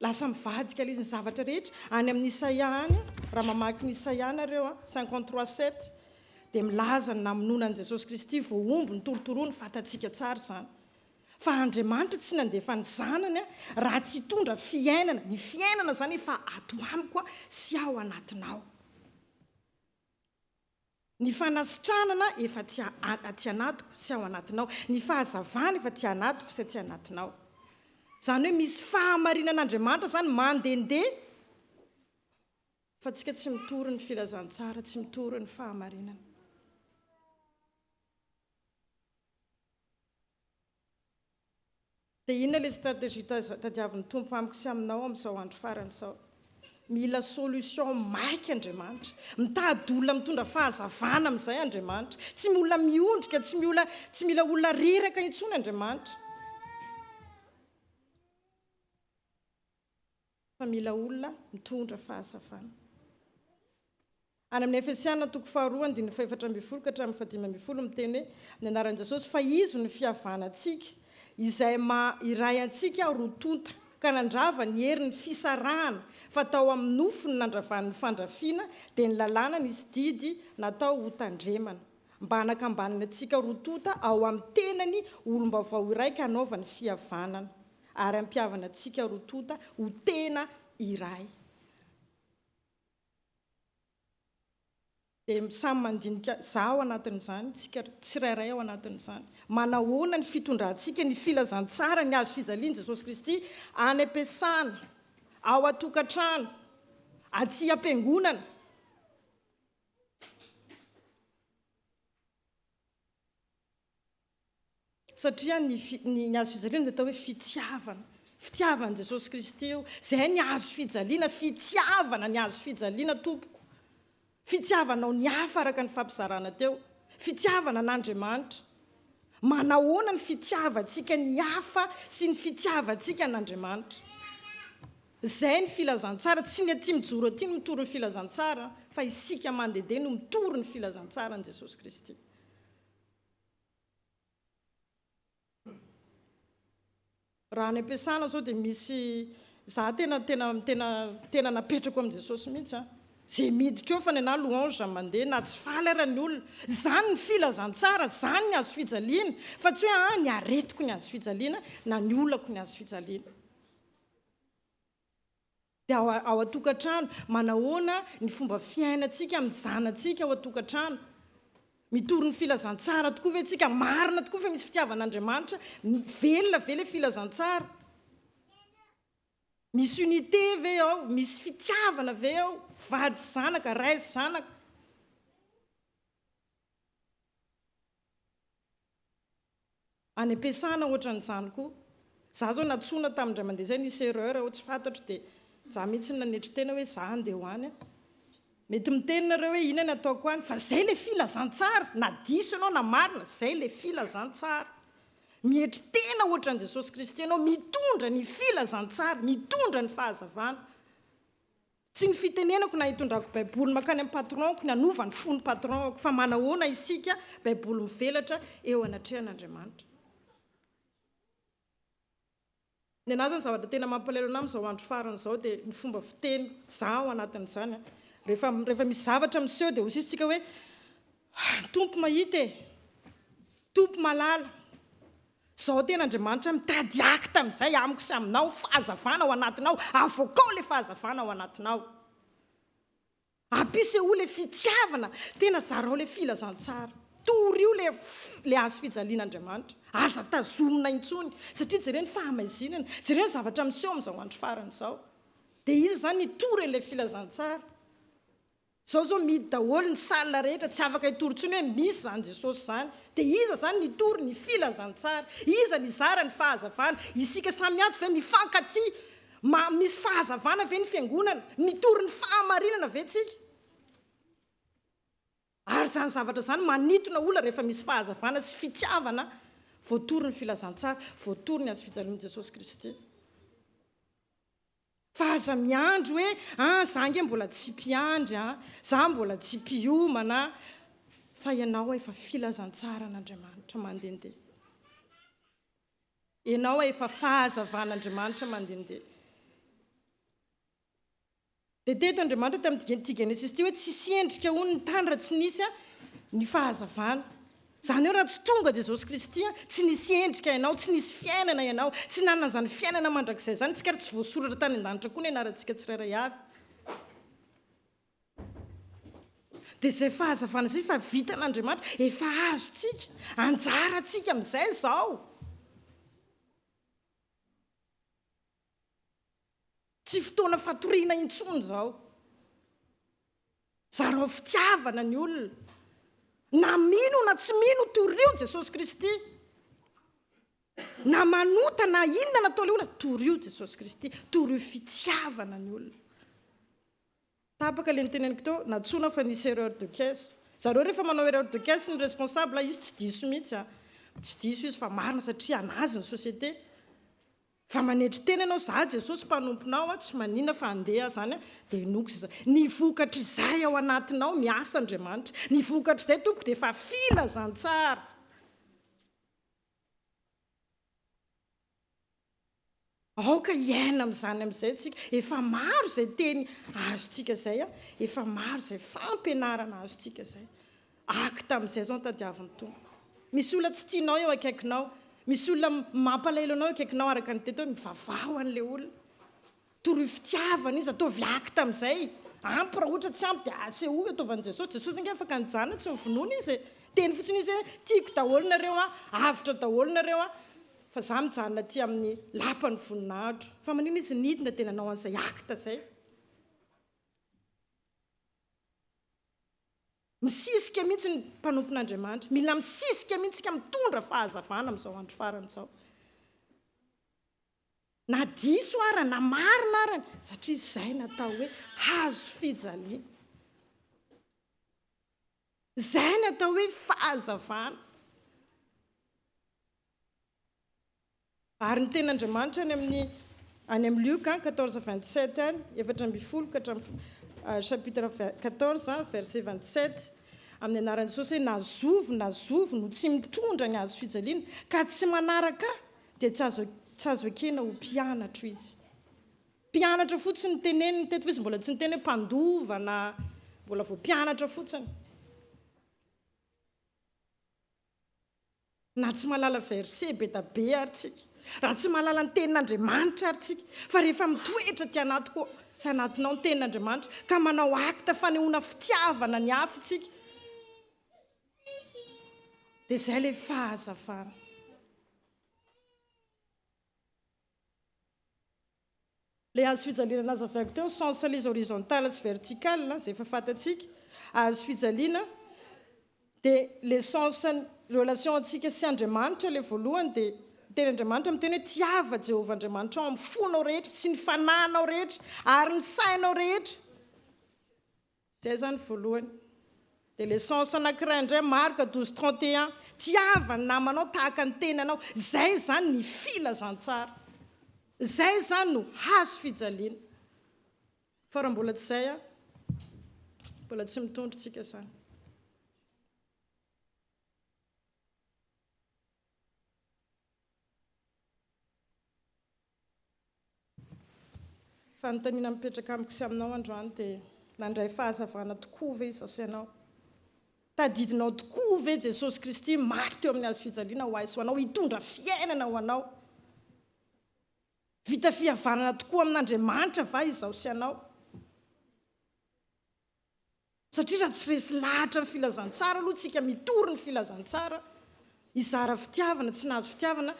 lasa mivadika le izy ny zavatra rehetra any amin'ny Isaia any raha mamaky ny Isaia nareo a 53 7 dia milaza ny namonoana an'i Jesosy Kristy voahombo ny torotoroany fatantsika tsara izany fa Andriamanitra tsy nandefa ny Zanany raha tsy hitondra fiainana, ny fiainana izany efa ato amiko sy ao anatinao. Ny fanasitranana efa aty aty anatiko sy ao anatinao, ny fahazavana efa aty anatiko sy aty anatinao. Izany hoe misy fahamarinan'Andriamanitra izany mandehandeha fa antsika tsy mitory ny filazantsara, tsy mitory ny fahamarinana. Dia inona ilay stratégie tadiavin'ny Tompo amiko sy aminao amin'izao andro farany izao? Mila solution maika Andriamanitra. Mitady olona mitondra fahazavana amin'izay Andriamanitra. Tsy miola miondrika, tsy miola, tsy mila olona reraka intsony Andriamanitra. fa mila olona mitondra fahazavana. Any amin'ny Efesiana toko faharoa andininy fahefatra ambin'ny folo ka hatramin'ny fahadimy ambin'ny folo miteny hoe ny anaran'i Jesosy fa izy no fihavanantsika izay maha iray antsika roa tonta ka nandrava ny herin'ny fisarahana fa tao amin'ny nofony nandravan'ny fandrafiana dia ny lalàna nisy didy natao ho tandremana mba hanakambanany antsika roa tonta ao amin'ny tenany ho olom-baovao iray ka hanaovany fihavanana ary hampihavana antsika roa tonta ho tena iray. Dia samy mandinika za ao anatin'izany, tsika tsirairay ao anatin'izany. Manahoana ny fitondrantsika ny filazantsara ny hazo fijalian'i Jesosy Kristy any am-piasana, ao an-tokantrano, aty am-piangonana? Satria ny ny hazo fijaliana dia atao hoe fitiavana. Fitiavan'i Jesosy Kristy io. Izay ny hazo fijaliana, fitiavana ny hazo fijaliana tompoko. Fitiavanao ny hafa araka ny fampizarana teo. Fitiavana an'Andriamanitra. Manahoana ny fitiavantsika ny hafa sy ny fitiavantsika an'Andriamanitra. Izay ny filazantsara, tsy ny aty mijoro aty no mitory ny filazantsara fa isika mandedeha no mitory ny filazantsaran'i Jesosy Kristy. Raha any ampiasana zao dia misy, za tena tena tena tena napetrako amin'i Jesosy mihitsy an, ze miditra eo fa ny anah louange mandeha na tsy faly ara ny olona, zany ny filazantsara, zany ny hazo fijaliana, fa tsy hoe an ny aretiko ny hazo fijaliana na ny olako ny hazo fijaliana. Dia ao ao an-tokantrano, manahoana ny fomba fiainantsika amin'ny zanatsika ao an-tokantrano? Mitory ny filazantsara tokoa ve isika? Marina tokoa fa misy fitiavan'Andriamanitra? Velona ve ilay filazantsara? Misy unité ve ao? Misy fitiavana ve ao? Vady sy zanaka, ray sy zanaka. any ampiasana ohatran'izany koa. Za zao nantsoina tamin dray aman-dreny zay nisy erreur aho tsy fantatro dia za mihitsy nanetry tena hoe za handeha ho any an! Mety miteny nareo hoe ina ny ataoko any fa zay le filazantsara na diso ianao na marina zay le filazantsara! Mietry tena ohatran'i Jesosy Kristy ianao mitondra ny filazantsara, mitondra ny fahazavana. Tsy ny fitenenako na itondrako baiboly mankany amin'ny patron-ko ny hanova ny fon'ny patron-ko fa manahoana isika baiboly mivelatra eo anatrehan'Andriamanitra. Ny anah zany zavatra tena mampalahelo anah amin'izao andro farany izao dia ny fomba fiteny zah ao anatin'izany an! rehefa rehefa misy zavatra miseho dia hosisintsika hoe, Tompo mahita e! Tompo mahalala! Zao tena Andriamanitra mitady acte amin'izay amiko sy aminao, fahazavana ao anatinao, avoakao ilay fahazavana ao anatinao. Apisehoy ilay fitiavana, tena zarao ilay filazantsara. Torio ilay ilay hazo fijalian'Andriamanitra. Aza tazomina intsony, satria jereo ny fahamaizinana, jereo ny zavatra miseho amin'izao andro farany izao. Dia iza izany nitory an'ilay filazantsara? Zao zao mihidy daholo ny salle rehetra tsy afaka hitory intsony hoe misy zany Jesosy zany de iza zany nitory ny filazantsara? Iza nizara ny fahazavana? Isika samy ato ve mifankatia? Ma misy fahazavana ve ny fiangonana? Mitory ny fahamarinana ve tsika? Ary zany zavatra zany manitona olona rehefa misy fahazavana sy fitiavana voatory ny filazantsara, voatory ny hazofijalian'i Jesosy Kristy. Fa aza miandry hoe ah za nge mbola tsy mpiandry ah, za mbola tsy mpiomana ah, fa ianao ah efa filazantsaran'Andriamanitra mandendeha. Ianao ah efa fahazavan'Andriamanitra mandendeha. Dia teto Andriamanitra tamin'ity Genesisy ity hoe tsisy endrika hono ny tany raha tsy nisy ny fahazavana. Izany hoe raha tsy tonga Jesosy Kristy, tsy nisy endrika ianao, tsy nisy fiainana ianao, tsy nanana izany fiainana mandrakizay izany isika ary tsy voasoratra tany an-danitra koa ny anarantsika tsirairay avy. Dia izay fahazavana izay efa vitan'Andriamanitra, efa azontsika, anjarantsika amin'izay izao. Tsy fotoana fatoriana intsony izao. Zarao fitiavana ny olona. Na mino na tsy mino, torio Jesosy Kristy. Na manota na inona nataon'ilay olona, torio Jesosy Kristy. Torio fitiavana ny olona. Tapaka le niteneniko teo, nantsoina fa nisy erreur de caisse. Zareo rehefa manao erreur de caisse ny responsable, izy tsy diso mihitsy an! Tsy diso izy fa marina satria anazy ny société. Fa manetry tena ianao, za Jesosy mpanomponao an, tsy manina fa andeha aho zany an, dia inoako izay zany. Ny vokatr'izay ao anatinao, miasa Andriamanitra. Ny vokatr'izay tompoko dia efa filazantsara. Aoka hiaina amin'izany amin'izay isika. Efa maro izay teny azontsika izay. Efa maro izay fampianarana azontsika izay. Acte amin'izay izao no tadiavin'ny Tompo. Misy olona tsy tianao eo akaikinao. Misy olona mampalahelo anao eo akaikinao araka ny teto hoe mivavaha ho an'ilay olona. Toroy fitiavana izy, ataovy acte amin'izay, ampy raha ohatra tsy ampy dia asehoy ataovy an'i Jesosy, Jesosy ange afaka nijanona tsy novonoina izy e, teny fotsiny izy hoe tiako daholo nareo an, avotra daholo nareo an, fa za mijanona aty amin'ny lapan'ny voninahitro, fa manina izy nidina dia nanao an'izay acte izay. Misisika mihitsy ny mpanompon'Andriamanitra, mila misisika mihitsy isika mitondra fahazavana amin'izao andro farany izao. Na diso ara na marina ara ny, satria izay no atao hoe hazo fijaliana. Izay no atao hoe fahazavana. Ary ny tenin'Andriamanitra any amin'ny any amin'ny Lioka an, quatorze vingt sept any, efatra ambin'ny folo ka hatramin'ny chapitre quatorze verset vingt sept, amin'ny anaran'i Jesosy hoe na zovy na zovy no tsy mitondra ny hazo fijaliana ka tsy manaraka Ahy, dia tsy azo tsy azo ekena ho mpianatro izy. Mpianatra fotsiny no teneniny teto fa izy mbola tsy niteny hoe mpandova na mbola vao mpianatra fotsiny. Na tsy mahalala verset be da be ary tsika, raha tsy mahalala ny tenin'Andriamanitra ary tsika, fa rehefa mitoetra aty anaty koa sy anatinao ny tenin'Andriamanitra ka manao acte fanehoana fitiavana ny hafa isika, Dia izay ilay fahazavana. Ilay hazo fijaliana nazavaiko teo, sens les horizontales sy verticales, izay efa fantatsika, hazo fijaliana, dia ilay sens relation antsika sy Andriamanitra ilay voalohany, dia teny Andriamanitra miteny hoe tiava Jehovah Andriamanitrao amin'ny fonao rehetra sy ny fanahinao rehetra ary ny sainao rehetra. Zay zany voalohany. Dia le sens anakiray indray marc 12 31 tiava ny namanao tahaka ny tenanao zay zany ny filazantsara zay zany no hazo fijaliana fa raha mbola tsy zay a mbola tsy mitondro tsika zany. Fanontaniana mipetraka amiko sy aminao androany dia nandray fahazavana tokoa ve izaho sy ianao? Tadidinao tokoa ve Jesosy Kristy maty teo amin'ny hazofijaliana ho ahy sy ho anao hitondra fiainana ho anao? Vita fihavanana tokoa amin'Andriamanitra va izaho sy ianao? Satria raha tsy resy lahatra ny filazantsara aloha tsika mitory ny filazantsara hizara fitiavana tsy nahazo fitiavana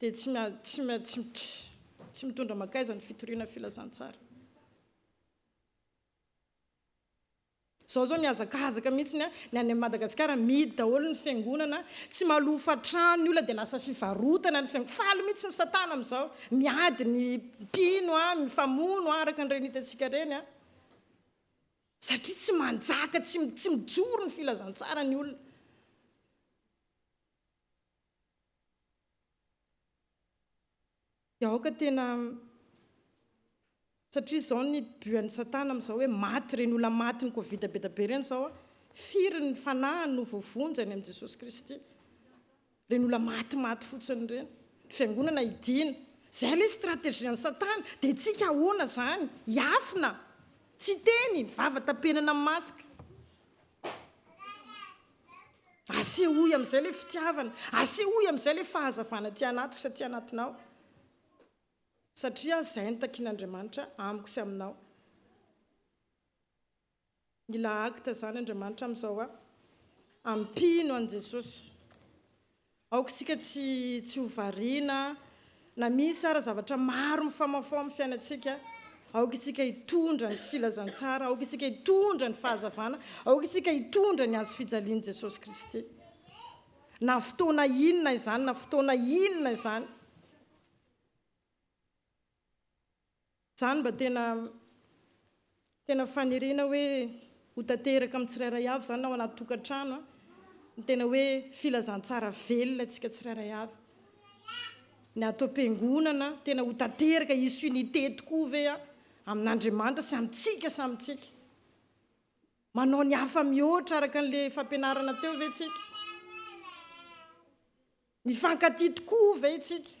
dia tsy tsy mitondra mankaiza ny fitoriana filazantsara. Zao zao mihazakazaka mihitsiny a, ny any Madagascar mihidy daholo ny fiangonana, tsy malofa trano ny olona dia lasa fivarotana ny fiangonana, faly mihitsy ny satana amin'izao, miady ny mpino a, mifamono a, araka an'ireny hitantsika ireny a. satria tsy manjaka tsy tsy mijoro ny filazantsara ny olona dia aoka tena satria izao ny buan'ny satana amin'izao hoe maty ireny olona maty ny covid be dia be ireny izao a firy ny fanahy no voavonjy any amin'i jesosy kristy Ireny olona maty maty fotsiny ireny. Ny fiangonana hidiana. Izay ilay stratégie an'i satana. Dia antsika ahoana izany? Hiafina. Tsy hiteny. Ny vava tapenana amin'ny masque. Asehoy amin'izay ilay fitiavana. Asehoy amin'izay ilay fahazavana aty anatiko sy aty anatinao. Satria izay no takian'Andriamanitra amiko sy aminao. Mila acte zany Andriamanitra amizao a! Ampino an'i Jesosy. Aoka isika tsy tsy ho variana na misy ara zavatra maro mifamaofao amin'ny fiainantsika, aoka isika hitondra ny filazantsara, aoka isika hitondra ny fahazavana, aoka isika hitondra ny hazo fijalian'i Jesosy Kristy. Na fotoana inona izany na fotoana inona izany. Zany mba tena tena faniriana hoe ho tanteraka amin'ny tsirairay avy zany ao anaty tokantrano a, ny tena hoe filazantsara velona antsika tsirairay avy, ny ato am-piangonana tena ho tanteraka hisy unité tokoa ve a, amin'Andriamanitra sy amintsika samy tsika, manao ny hafa mihoatra araka an'le fampianarana teo ve tsika, mifankatia tokoa ve tsika.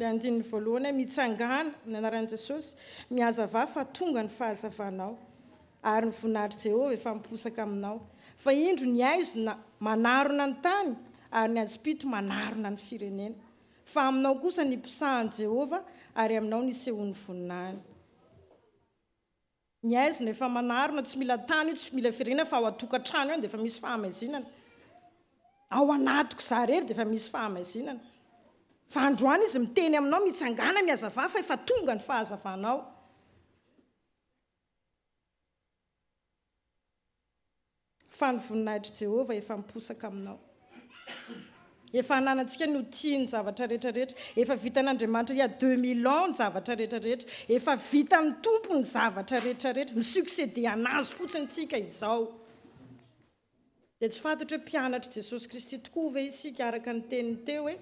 Ilay andininy voalohany hoe Mitsangàna amin'ny anaran'i Jesosy, mihazavà fa tonga ny fahazavanao, ary ny voninahitr'i Jehovah efa miposaka aminao. Fa indro ny haizina manarona ny tany, ary ny hazom-pito manarona ny firenena. Fa aminao kosa ny mpisahan'i Jehovah, ary aminao nisehoan'ny voninahiny. Ny haizina efa manarona, tsy mila tany io, tsy mila firiana fa ao an-tokantrano ihany dia efa misy fahamaizinana. Ao anatiko izaho irery dia efa misy fahamaizinana. Fa androany izy miteny aminao, mitsangàna ny hazavà fa efa tonga ny fahazavanao. fa ny voninahitr'i Jehovah efa miposaka aminao. Efa ananantsika ny ho tia ny zavatra rehetra rehetra. Efa vitan'Andriamanitra il y a 2000 ans ny zavatra rehetra rehetra. Efa vitan'ny Tompo ny zavatra rehetra rehetra. Mi-succéder an'Azy fotsiny tsika izao. Dia tsy fantatro hoe mpianatr'i Jesosy Kristy tokoa ve isika araka ny teniny teo hoe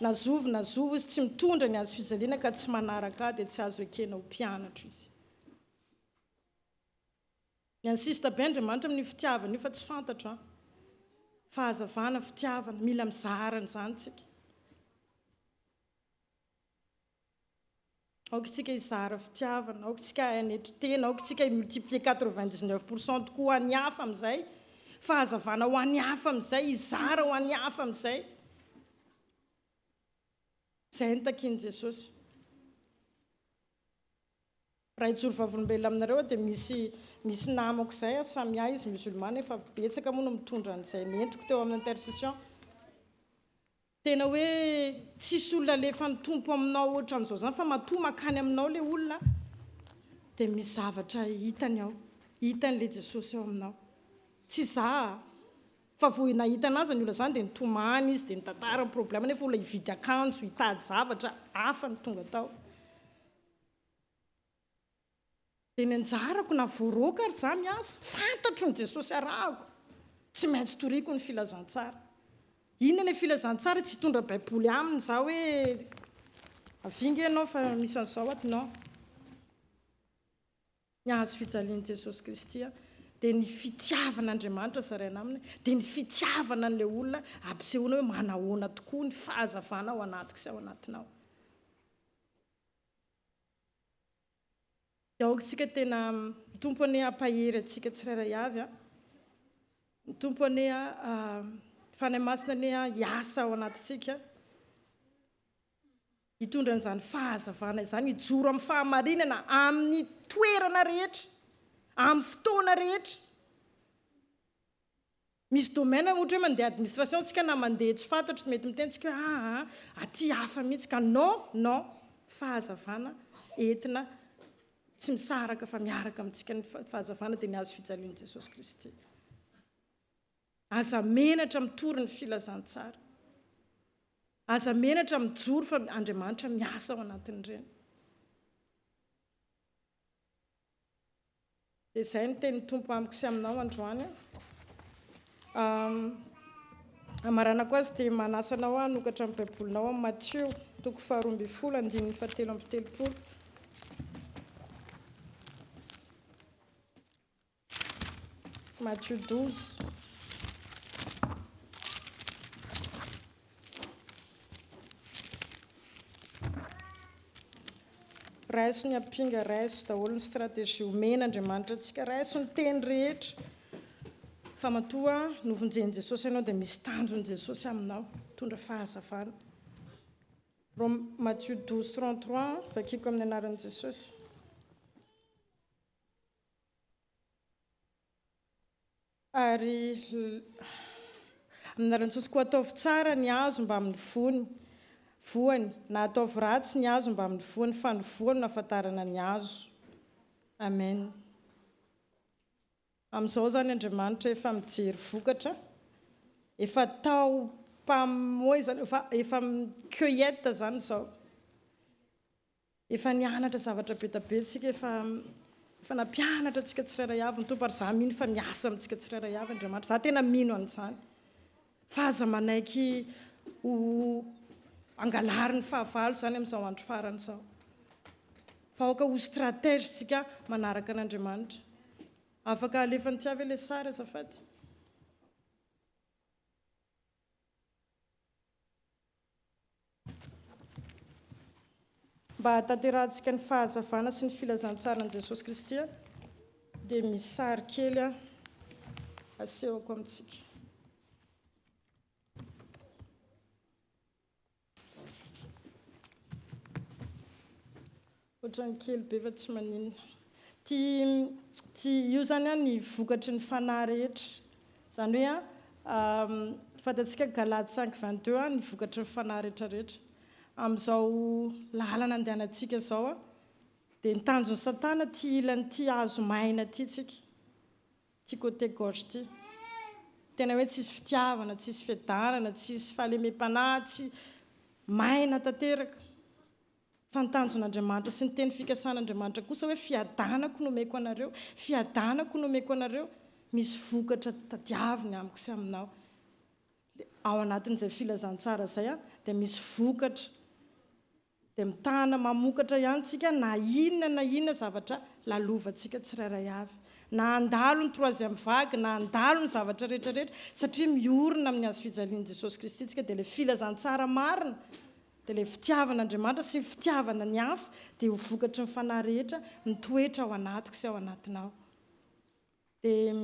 na zovy na zovy izy tsy mitondra ny hazo fijaliana ka tsy manaraka ahy dia tsy azo ekena ho mpianatro izy. Ny an'i sista be Andriamanitra amin'io fitiavana io fa tsy fantatro an! Fahazavana, fitiavana, mila mizara an'izany isika. Aoka isika hizara fitiavana, aoka isika hanetry tena, aoka isika hi-multiplier quatre-vingt-dix-neuf pour cent tokoa ho an'ny hafa amin'izay, fahazavana ho an'ny hafa amin'izay, hizara ho an'ny hafa amin'izay. Izay no takian'i Jesosy. Raha hijoro vavolombelona aminareo aho dia misy misy namako izay a Samia izy musulman nefa betsaka moa no mitondra an'izay nentiko teo amin'ny intercession tena hoe tsisy olona alefan'ny Tompo aminao ohatran'izao zany fa matoa makany aminao le olona dia misy zavatra hitany ao hitany le Jesosy ao aminao tsy za a fa vao nahita anazy ny olona zany dia nitomany izy dia nitantara ny problème nefa olona hividy akanjo hitady zavatra hafa no tonga tao Dia ny anjarako na voaroaka ary za miasa, fantatro ny Jesosy arahako, tsy maintsy toriako ny filazantsara. Inona ilay filazantsara? Tsy hitondra baiboly aminy za hoe avia ange ianao fa misy an'izao ato, non. Ny hahazo fijalian'i Jesosy Kristy aho dia ny fitiavana Andriamanitra zaraina aminy, dia ny fitiavana an'ilay olona ampisehoana hoe manahoana tokoa ny fahazavana ao anatiko sy ao anatinao. Aoka isika tena, Ny Tompo anie hampahery antsika tsirairay avy a! Ny Tompo anie a, Fanahy Masina anie a, hiasa ao anatintsika, hitondra an'izany fahazavana izany, hijoro amin'ny fahamarinana amin'ny toerana rehetra, amin'ny fotoana rehetra. Misy domaine ohatra hoe mandeha administration tsika na mandeha tsy fantatro tsy mety miteny tsika hoe aa aty hafa mihitsy ka non non fahazavana entina tsy misaraka fa miaraka amintsika ny fahazavana dia ny hazo fijalian'i Jesosy Kristy. Aza menatra mitory ny filazantsara. Aza menatra mijoro fa Andriamanitra miasa ao anatin'ireny. Dia izay no tenin'ny Tompo amiko sy aminao androany. Hamaranako azy dia manasa anao hanokatra ny Baibolinao amin'ny Matio, toko faharoa ambin'ny folo, andininy fahatelo amby telopolo. Matio 12. Raiso ny ampinga, raiso daholo ny stratégie omena Andriamanitra antsika, raiso ny teny rehetra fa matoa novonjen'i Jesosy ianao dia misy tanjon'i Jesosy aminao, tondra fahazavana. Rom, Matthieu 12, 33, vakiko amin'ny anaran'i Jesosy. Ary Amina rantsosy koa ataovy tsara ny hazo mbamin'ny vony, voany, na ataovy ratsy ny hazo mbamin'ny voany, fa ny voany no ahafantarana ny hazo. Amen. Amin'izao izany Andriamanitra efa mijery vokatra, efa tao mpamoy izany, efa efa cueillette izany izao. Efa nianatra zavatra be da be tsika, efa efa nampianatra antsika tsirairay avy ny Tompo, ary za mino fa miasa amintsika tsirairay avy Andriamanitra, za tena mino an'izany, fa aza manaiky ho angalarin'ny fahavalo izany amin'izao andro farany izao, fa aoka ho stratège tsika manaraka an'Andriamanitra. Afaka alefan'i Tia ve le sary azafady? Mba hahatanterahantsika ny fahazavana sy ny filazantsaran'i Jesosy Kristy dia misy sary kely asehoko amintsika. Ohatran'ny kely be fa tsy maninona. Ty ty io zany an ny vokatry ny fanahy rehetra. Zany hoe an fantatsika Galates cinq vingt deux an ny vokatry ny fanahy retraretra. Amin'izao lalana andehanantsika zao an dia ny tanjon'i satana ty hilan'ity hazo maina ty tsika. Ty côté gauche ty. Tena hoe tsisy fitiavana, tsisy fiadanana, tsisy fahalemem-panahy, tsy maina tanteraka. Fa ny tanjon'Andriamanitra sy ny teny fikasan'Andriamanitra kosa hoe fiadanako no omeko anareo, fiadanako no omeko anareo, misy vokatra tadiaviny amiko sy aminao. Ao anatin'izay filazantsara izay dia misy vokatra. Dia mitana mamokatra ihany tsika na inona na inona zavatra lalovantsika tsirairay avy. Na handalo ny troisième vague na handalo ny zavatra rehetra rehetra satria miorina amin'ny hazofijalian'i Jesosy Kristy tsika dia ilay filazantsara marina Dia ilay fitiavana Andriamanitra sy ny fitiavana ny hafa dia ho vokatry ny Fanahy rehetra mitoetra ao anatiko sy ao anatinao. Dia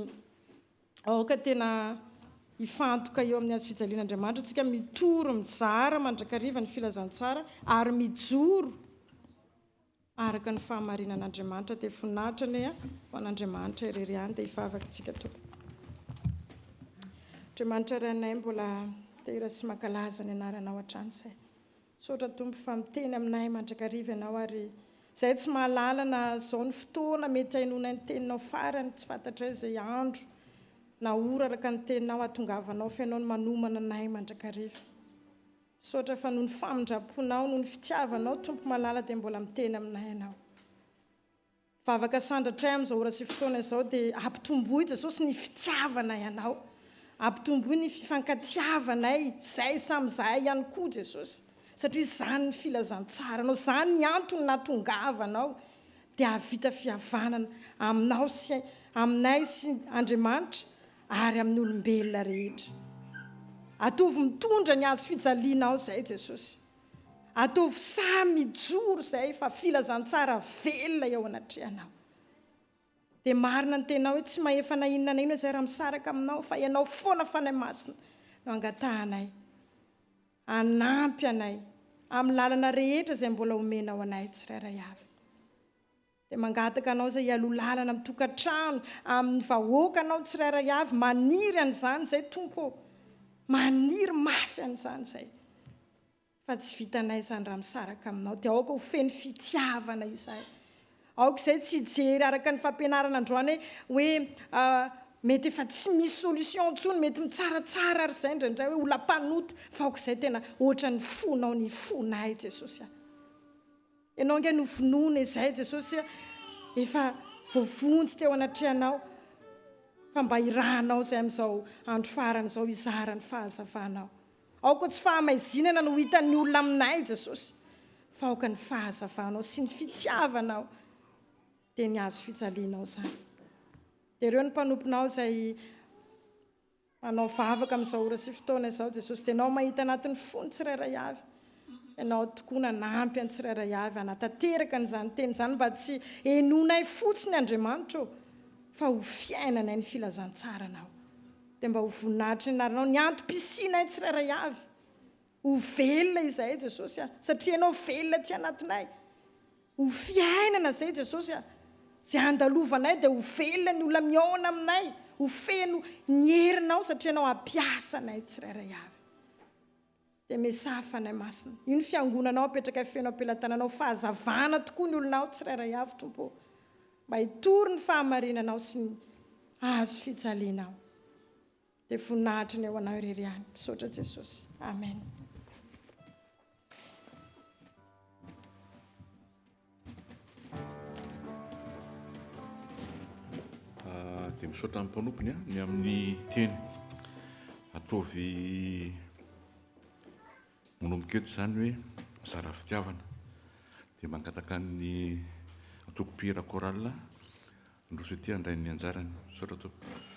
aoka tena hifantoka eo amin'ny hazo fijaliana Andriamanitra antsika, mitory mizara mandrakariva ny filazantsara ary mijoro Araka ny fahamarinana Andriamanitra dia finaritra anie an ho an Andriamanitra irery ihany dia hivavaka tsika tompoko. Andriamanitra Ray anay mbola midera sy mankalaza ny anaranao hatrany zay. Misaotra Tompo fa miteny aminay mandrakariva ianao ary zay tsy mahalala na zao ny fotoana mety hainonay ny teninao farany tsy fantatray zay andro na ora araka ny teninao hatongavanao fa ianao no manomana anay mandrakariva. Misaotra fa noho ny famindramponao, noho ny fitiavanao Tompo malala dia mbola miteny aminay ianao. Vavaka sandratray amin'izao ora sy fotoana izao dia ampitomboy Jesosy ny fitiavanay anao. Ampitomboy ny fifankatiavanay izay samy izahay ihany koa Jesosy. Satria izany ny filazantsaranao, izany ny antony nahatongavanao dia hahavita fihavanana aminao sy aminay sy Andriamanitra ary amin'ny olombelona rehetra. Ataovy mitondra ny hazo fijalianao izay Jesosy. Ataovy samy mijoro izay fa filazantsara velona eo anatrehanao. Dia marina ny tenao hoe tsy mahefa na inona na inona izay raha misaraka aminao fa ianao foana Fanahy Masina no angatahanay hanampy anay amin'ny lalana rehetra izay mbola omenao anay tsirairay avy. Dia mangataka anao izay hialoha lalana amin'ny tokantrano, amin'ny vahoaka anao tsirairay avy, maniry an'izany izay Tompo ô! Maniry mafy an'izany izay. Fa tsy vitanay izany raha misaraka aminao. Dia aoka ho feno fitiavana izahay. Aoka izay tsy hijery araka ny fampianarana androany hoe hoe mety efa tsy misy solution intsony, mety mitsaratsara ary izay indraindray hoe olam-panota, fa aoka izay tena ohatran'ny fonao ny fonay Jesosy a! Ianao ange no finoana izay Jesosy a! Efa voavonjy teo anatrehanao fa mba irahanao izay amin'izao andro farany izao hizara ny fahazavanao. Aoka tsy fahamaizinana no ho hitan'ny olona aminay Jesosy fa aoka ny fahazavanao sy ny fitiavanao dia ny hazo fijalianao izany. Dia ireo ny mpanomponao izay. Mpanao vavaka amin'izao ora sy fotoana izao Jesosy dia Ianao mahita anatin'ny fon'ny tsirairay avy. Ianao tokoa nanampy an'ny tsirairay avy hanatanteraka an'izany teny izany mba tsy henoinay fotsiny Andriamanitra ô, fa ho fiainanay ny filazantsaranao. Dia mba ho voninahitry ny anaranao ny antom-pisianay tsirairay avy. Ho velona izahay Jesosy a! Satria Ianao velona aty anatinay. Ho fiainana izay Jesosy a! Izay andalovanay dia ho velona ny olona mihaona aminay, ho feno ny herinao satria Ianao hampiasa anay tsirairay avy. Dia mesaha Fanahy Masina. Io ny fiangonanao apetrakay feno am-pelatananao, fahazavana tokoa ny olonao tsirairay avy Tompo ô! Mba hitory ny fahamarinanao sy ny hahazo fijalianao. Dia voninahitra ny eo anao irery ihany. Misaotra Jesosy. Amen. Ah, dia misaotra amin'ny mpanompony ah, ny amin'ny teny. Ataovy Manomboka eto izany hoe mizara fitiavana dia mangataka ny antoko mpihira Choral Androsoity handray ny anjarany. Misaotra tompoko.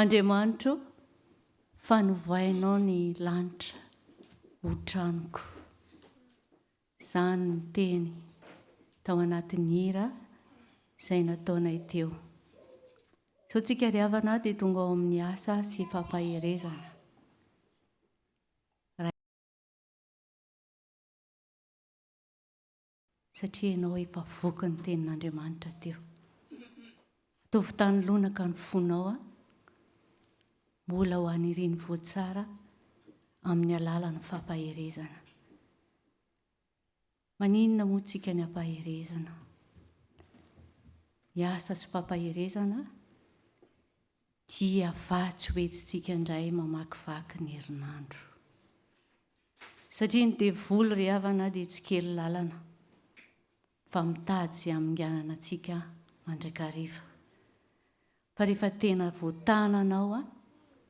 Andriamanitro o, fa novainao ny lanitra ho tranoko. Izany ny teny tao anatin'ny hira izay nataonay teo. Izao tsika ry havana dia tonga ao amin'ny asa sy fampaherezana. satria ianao efa voky ny tenin'Andriamanitra teo. Ataovy tany lonaka ny fonao a. Mbola ho aniriny voatsara amin'ny alalan'ny fampaherezana. Maninona moa tsika ny ampaherezana? Ny asa sy fampaherezana Dia vatsy ho hetsintsika indray mamakivaky ny herinandro. Satria ny devoly ry havana dia tsy kely lalana fa mitady izay haminganana antsika mandrakariva. Fa rehefa tena voatana anao a,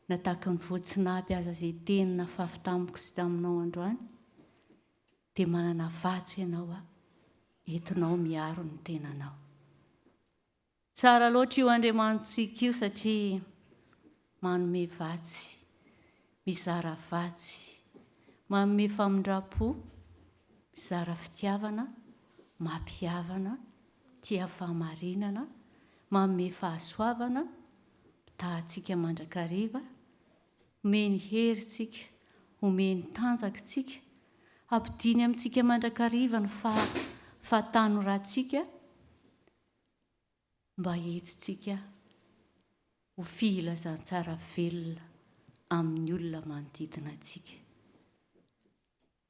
na tahaka ny voatsinapy aza izay teny nafafy tamiko sy taminao androany, dia manana vatsy ianao a, entinao miaro ny tenanao. Tsara loatra io Andriamanitsika io satria manome vatsy, mizara vatsy, manome famindram-po, mizara fitiavana, mampihavana, tia fahamarinana, manome fahasoavana, mitaha antsika mandrakariva, omeny hery tsika, omeny tanjaka tsika, hampidiny amintsika mandrakariva ny faha fahatanoranttsika, Mba hetsitsika ho fihilazantsara velona amin'ny olona manodidina antsika.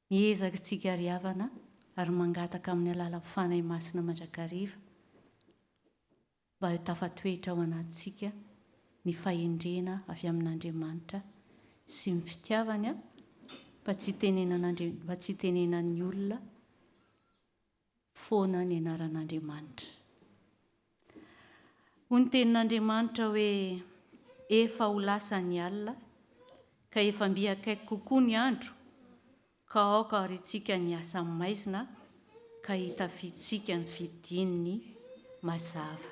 Miezaka tsika ry havana ary mangataka amin'ny alalan'ny Fanahy Masina mandrakariva mba ho tafatoetra ao anatintsika ny fahendrena avy amin'Andriamanitra sy ny fitiavany mba tsy hitenenan'ny olona foana ny anaran'Andriamanitra. Hoy ny tenin'Andriamanitra hoe efa ho lasa ny alina ka efa mby akaiky kokoa ny andro ka aoka arintsika ny asa maizina ka hitafiantsika ny fidin'ny mazava.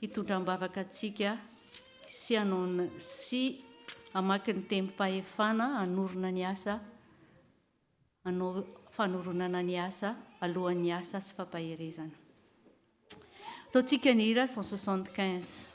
hitondra am-bavaka antsika sy hanaona sy hamaky ny teny fahefana hanorina ny asa hanao fanoronana ny asa alohan'ny asa sy fampaherezana. Ataontsika ny hira 175.